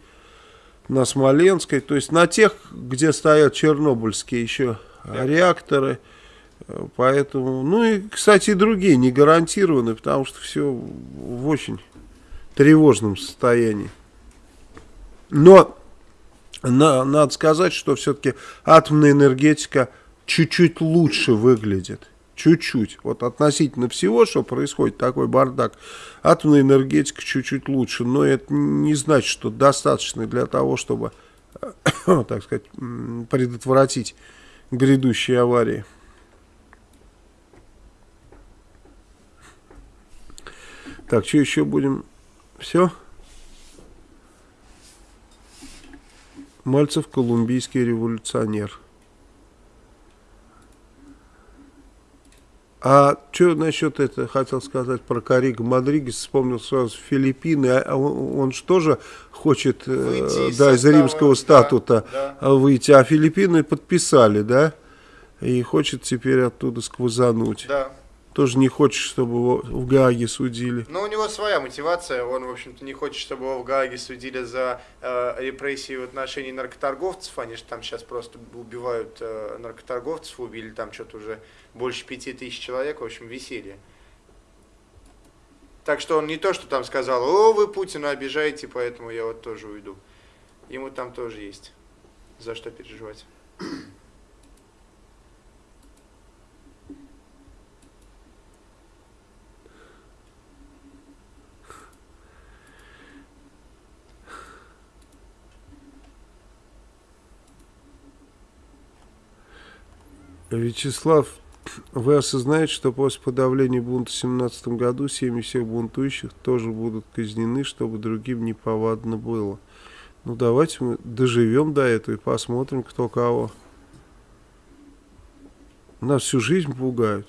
на Смоленской, то есть на тех, где стоят чернобыльские еще да. реакторы. Поэтому, ну и, кстати, и другие не гарантированы, потому что все в очень тревожном состоянии. Но на, надо сказать, что все-таки атомная энергетика чуть-чуть лучше выглядит. Чуть-чуть. Вот относительно всего, что происходит, такой бардак, атомная энергетика чуть-чуть лучше. Но это не значит, что достаточно для того, чтобы, так сказать, предотвратить грядущие аварии. Так, что еще будем? Все? Мальцев колумбийский революционер. А что насчет это, хотел сказать про Карига Мадригес, вспомнил сразу Филиппины, а, он, он же тоже хочет э, да, из римского статута да, да. выйти, а Филиппины подписали, да, и хочет теперь оттуда сквозануть. Да. Тоже не хочет, чтобы его в Гааге судили. Но у него своя мотивация. Он, в общем-то, не хочет, чтобы его в Гааге судили за э, репрессии в отношении наркоторговцев. Они же там сейчас просто убивают э, наркоторговцев, убили там что-то уже больше пяти тысяч человек. В общем, веселье. Так что он не то, что там сказал, о, вы Путина обижаете, поэтому я вот тоже уйду. Ему там тоже есть за что переживать. Вячеслав, вы осознаете, что после подавления бунта в 2017 году семьи всех бунтующих тоже будут казнены, чтобы другим не повадно было. Ну давайте мы доживем до этого и посмотрим, кто кого. Нас всю жизнь пугают.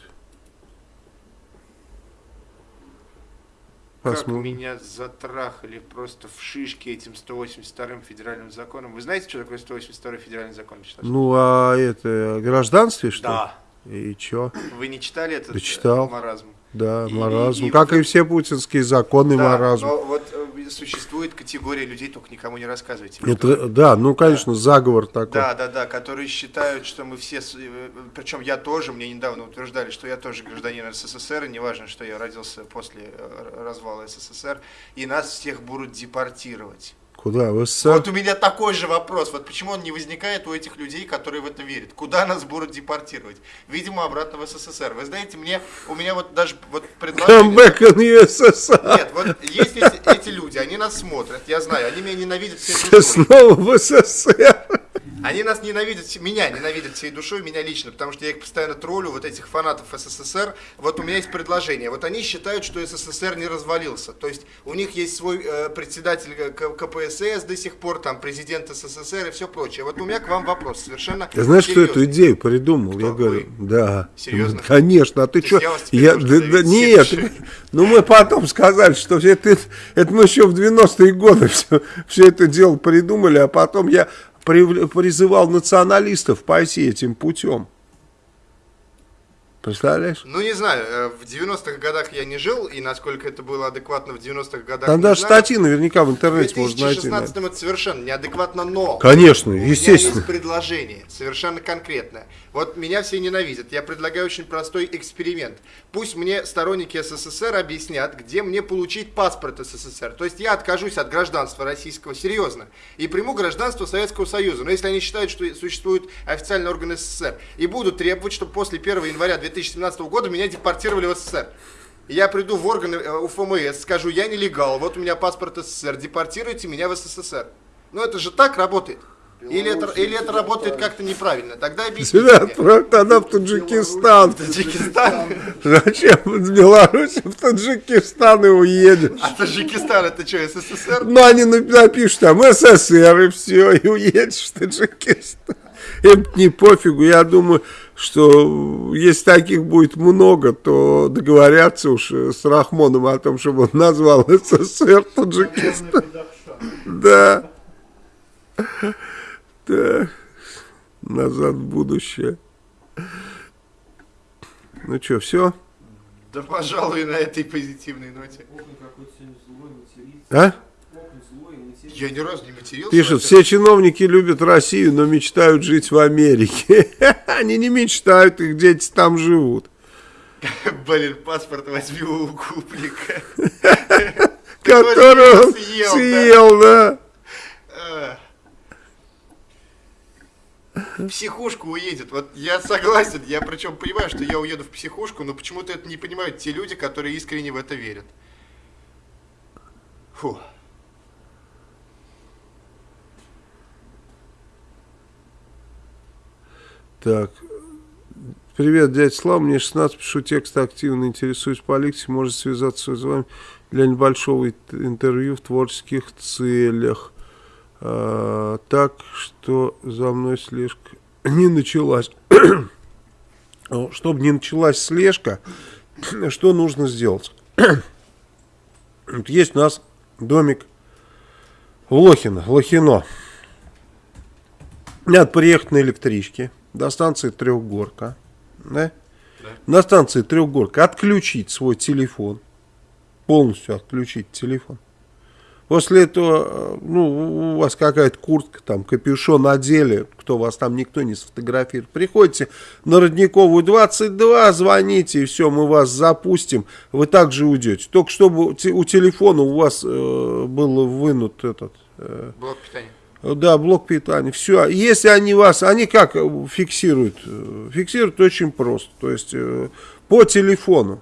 Посмотрим. Как меня затрахали просто в шишке этим 182-м федеральным законом. Вы знаете, что такое 182-й федеральный закон? Ну, а это гражданстве, что Да. И чё? Вы не читали этот да читал. маразм? Да, и, маразм. И, как и все путинские законы да, маразм. Но вот э, существует категория людей, только никому не рассказывайте. Это, да, ну, конечно, да. заговор такой. Да, да, да, которые считают, что мы все, э, причем я тоже, мне недавно утверждали, что я тоже гражданин СССР, и неважно, что я родился после э, развала СССР, и нас всех будут депортировать. Куда? В СССР? Вот у меня такой же вопрос. Вот почему он не возникает у этих людей, которые в это верят? Куда нас будут депортировать? Видимо, обратно в СССР. Вы знаете, мне, у меня вот даже вот предложение... Come back in USSR. Нет, вот есть эти, эти люди, они нас смотрят, я знаю, они меня ненавидят всей Снова в СССР. Они нас ненавидят, меня ненавидят всей душой, меня лично, потому что я их постоянно троллю, вот этих фанатов СССР. Вот у меня есть предложение. Вот они считают, что СССР не развалился. То есть у них есть свой э, председатель КПСС до сих пор, там президент СССР и все прочее. Вот у меня к вам вопрос совершенно Я знаешь, что эту идею придумал? Кто? Я говорю, Вы? да. Серьезно? Конечно, а ты что? Я, я да, да, нет, ну мы потом сказали, что это, это, это мы еще в 90-е годы все, все это дело придумали, а потом я призывал националистов пойти этим путем. Представляешь? Ну, не знаю, э, в 90-х годах я не жил, и насколько это было адекватно в 90-х годах, Там даже статьи наверняка в интернете можно найти. В 2016 это совершенно неадекватно, но... Конечно, естественно. У меня есть предложение, совершенно конкретное. Вот меня все ненавидят. Я предлагаю очень простой эксперимент. Пусть мне сторонники СССР объяснят, где мне получить паспорт СССР. То есть я откажусь от гражданства российского, серьезно, и приму гражданство Советского Союза. Но если они считают, что существует официальный орган СССР, и будут требовать, чтобы после 1 января 2017 года меня депортировали в СССР. Я приду в органы э, УФМС, скажу, я нелегал, вот у меня паспорт СССР, депортируйте меня в СССР. Ну это же так работает. Или это, или это работает как-то неправильно? Тогда объясните Тебя отправь тогда в Таджикистан. Таджикистан? Зачем из Беларуси в Таджикистан и уедешь? А Таджикистан это что, СССР? Ну они напишут там СССР и все, и уедешь в Таджикистан. Им не пофигу, я думаю, что если таких будет много, то договорятся уж с Рахмоном о том, чтобы он назвал СССР Таджикистан. Да. Так, назад в будущее. Ну что, все? Да, пожалуй, на этой позитивной ноте. А? Я ни разу не матерился. Пишут, все чиновники любят Россию, но мечтают жить в Америке. Они не мечтают, их дети там живут. Блин, паспорт возьми у куплика. Которого съел, да. в психушку уедет. Вот я согласен, я причем понимаю, что я уеду в психушку, но почему-то это не понимают те люди, которые искренне в это верят. Фу. Так. Привет, дядя Слава, мне 16, пишу текст активно, интересуюсь политикой, может связаться с вами для небольшого интервью в творческих целях. А, так что за мной слежка не началась. Чтобы не началась слежка, что нужно сделать? Есть у нас домик в Лохино, Лохино. Надо приехать на электричке до станции Трехгорка. Да? да. на станции Трехгорка отключить свой телефон, полностью отключить телефон. После этого, э, ну, у вас какая-то куртка, там, капюшон одели, кто вас там никто не сфотографирует. Приходите на Родниковую 22, звоните, и все, мы вас запустим, вы также уйдете. Только чтобы у телефона у вас э, был вынут этот... Э, блок питания. Да, блок питания. Все. Если они вас, они как фиксируют? Э, фиксируют очень просто. То есть э, по телефону.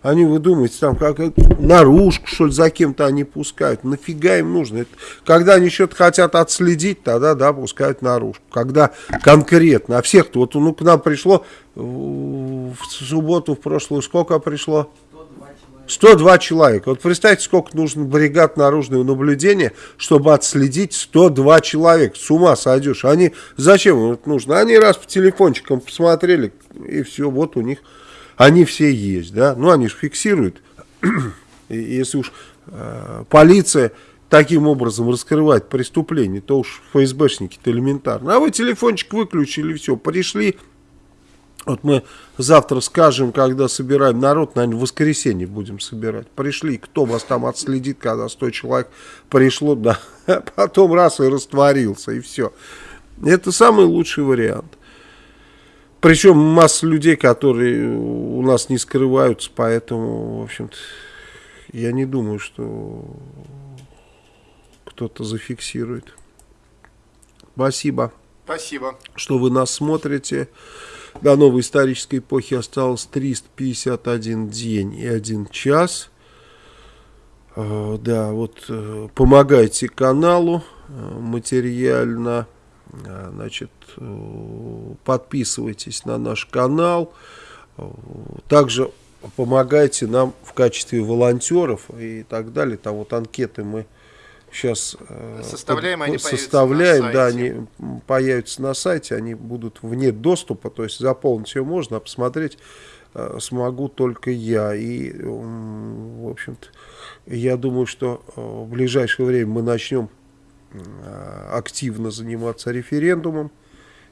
Они, вы думаете, там как наружку, что ли, за кем-то они пускают. Нафига им нужно? Это, когда они что-то хотят отследить, тогда, да, пускают наружку. Когда конкретно. А всех-то, вот ну, к нам пришло в субботу, в прошлую, сколько пришло? 102 человека. Вот представьте, сколько нужно бригад наружного наблюдения, чтобы отследить 102 человека. С ума сойдешь. Они, зачем это нужно? Они раз по телефончикам посмотрели, и все, вот у них они все есть, да, ну они же фиксируют, если уж э, полиция таким образом раскрывает преступление, то уж ФСБшники-то элементарно. А вы телефончик выключили, все, пришли, вот мы завтра скажем, когда собираем народ, наверное, в воскресенье будем собирать. Пришли, кто вас там отследит, когда 100 человек пришло, да, потом раз и растворился, и все. Это самый лучший вариант. Причем масса людей, которые у нас не скрываются, поэтому, в общем-то, я не думаю, что кто-то зафиксирует. Спасибо. Спасибо. Что вы нас смотрите. До новой исторической эпохи осталось 351 день и 1 час. А, да, вот э, помогайте каналу э, материально. Значит, э, подписывайтесь на наш канал. Также помогайте нам в качестве волонтеров и так далее. Там вот анкеты мы сейчас э, составляем, они составляем, да, они появятся на сайте, они будут вне доступа, то есть заполнить ее можно, а посмотреть э, смогу только я. И, в общем-то, я думаю, что в ближайшее время мы начнем Э, активно заниматься референдумом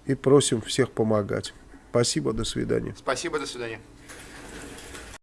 и просим всех помогать. Спасибо, до свидания. Спасибо, до свидания.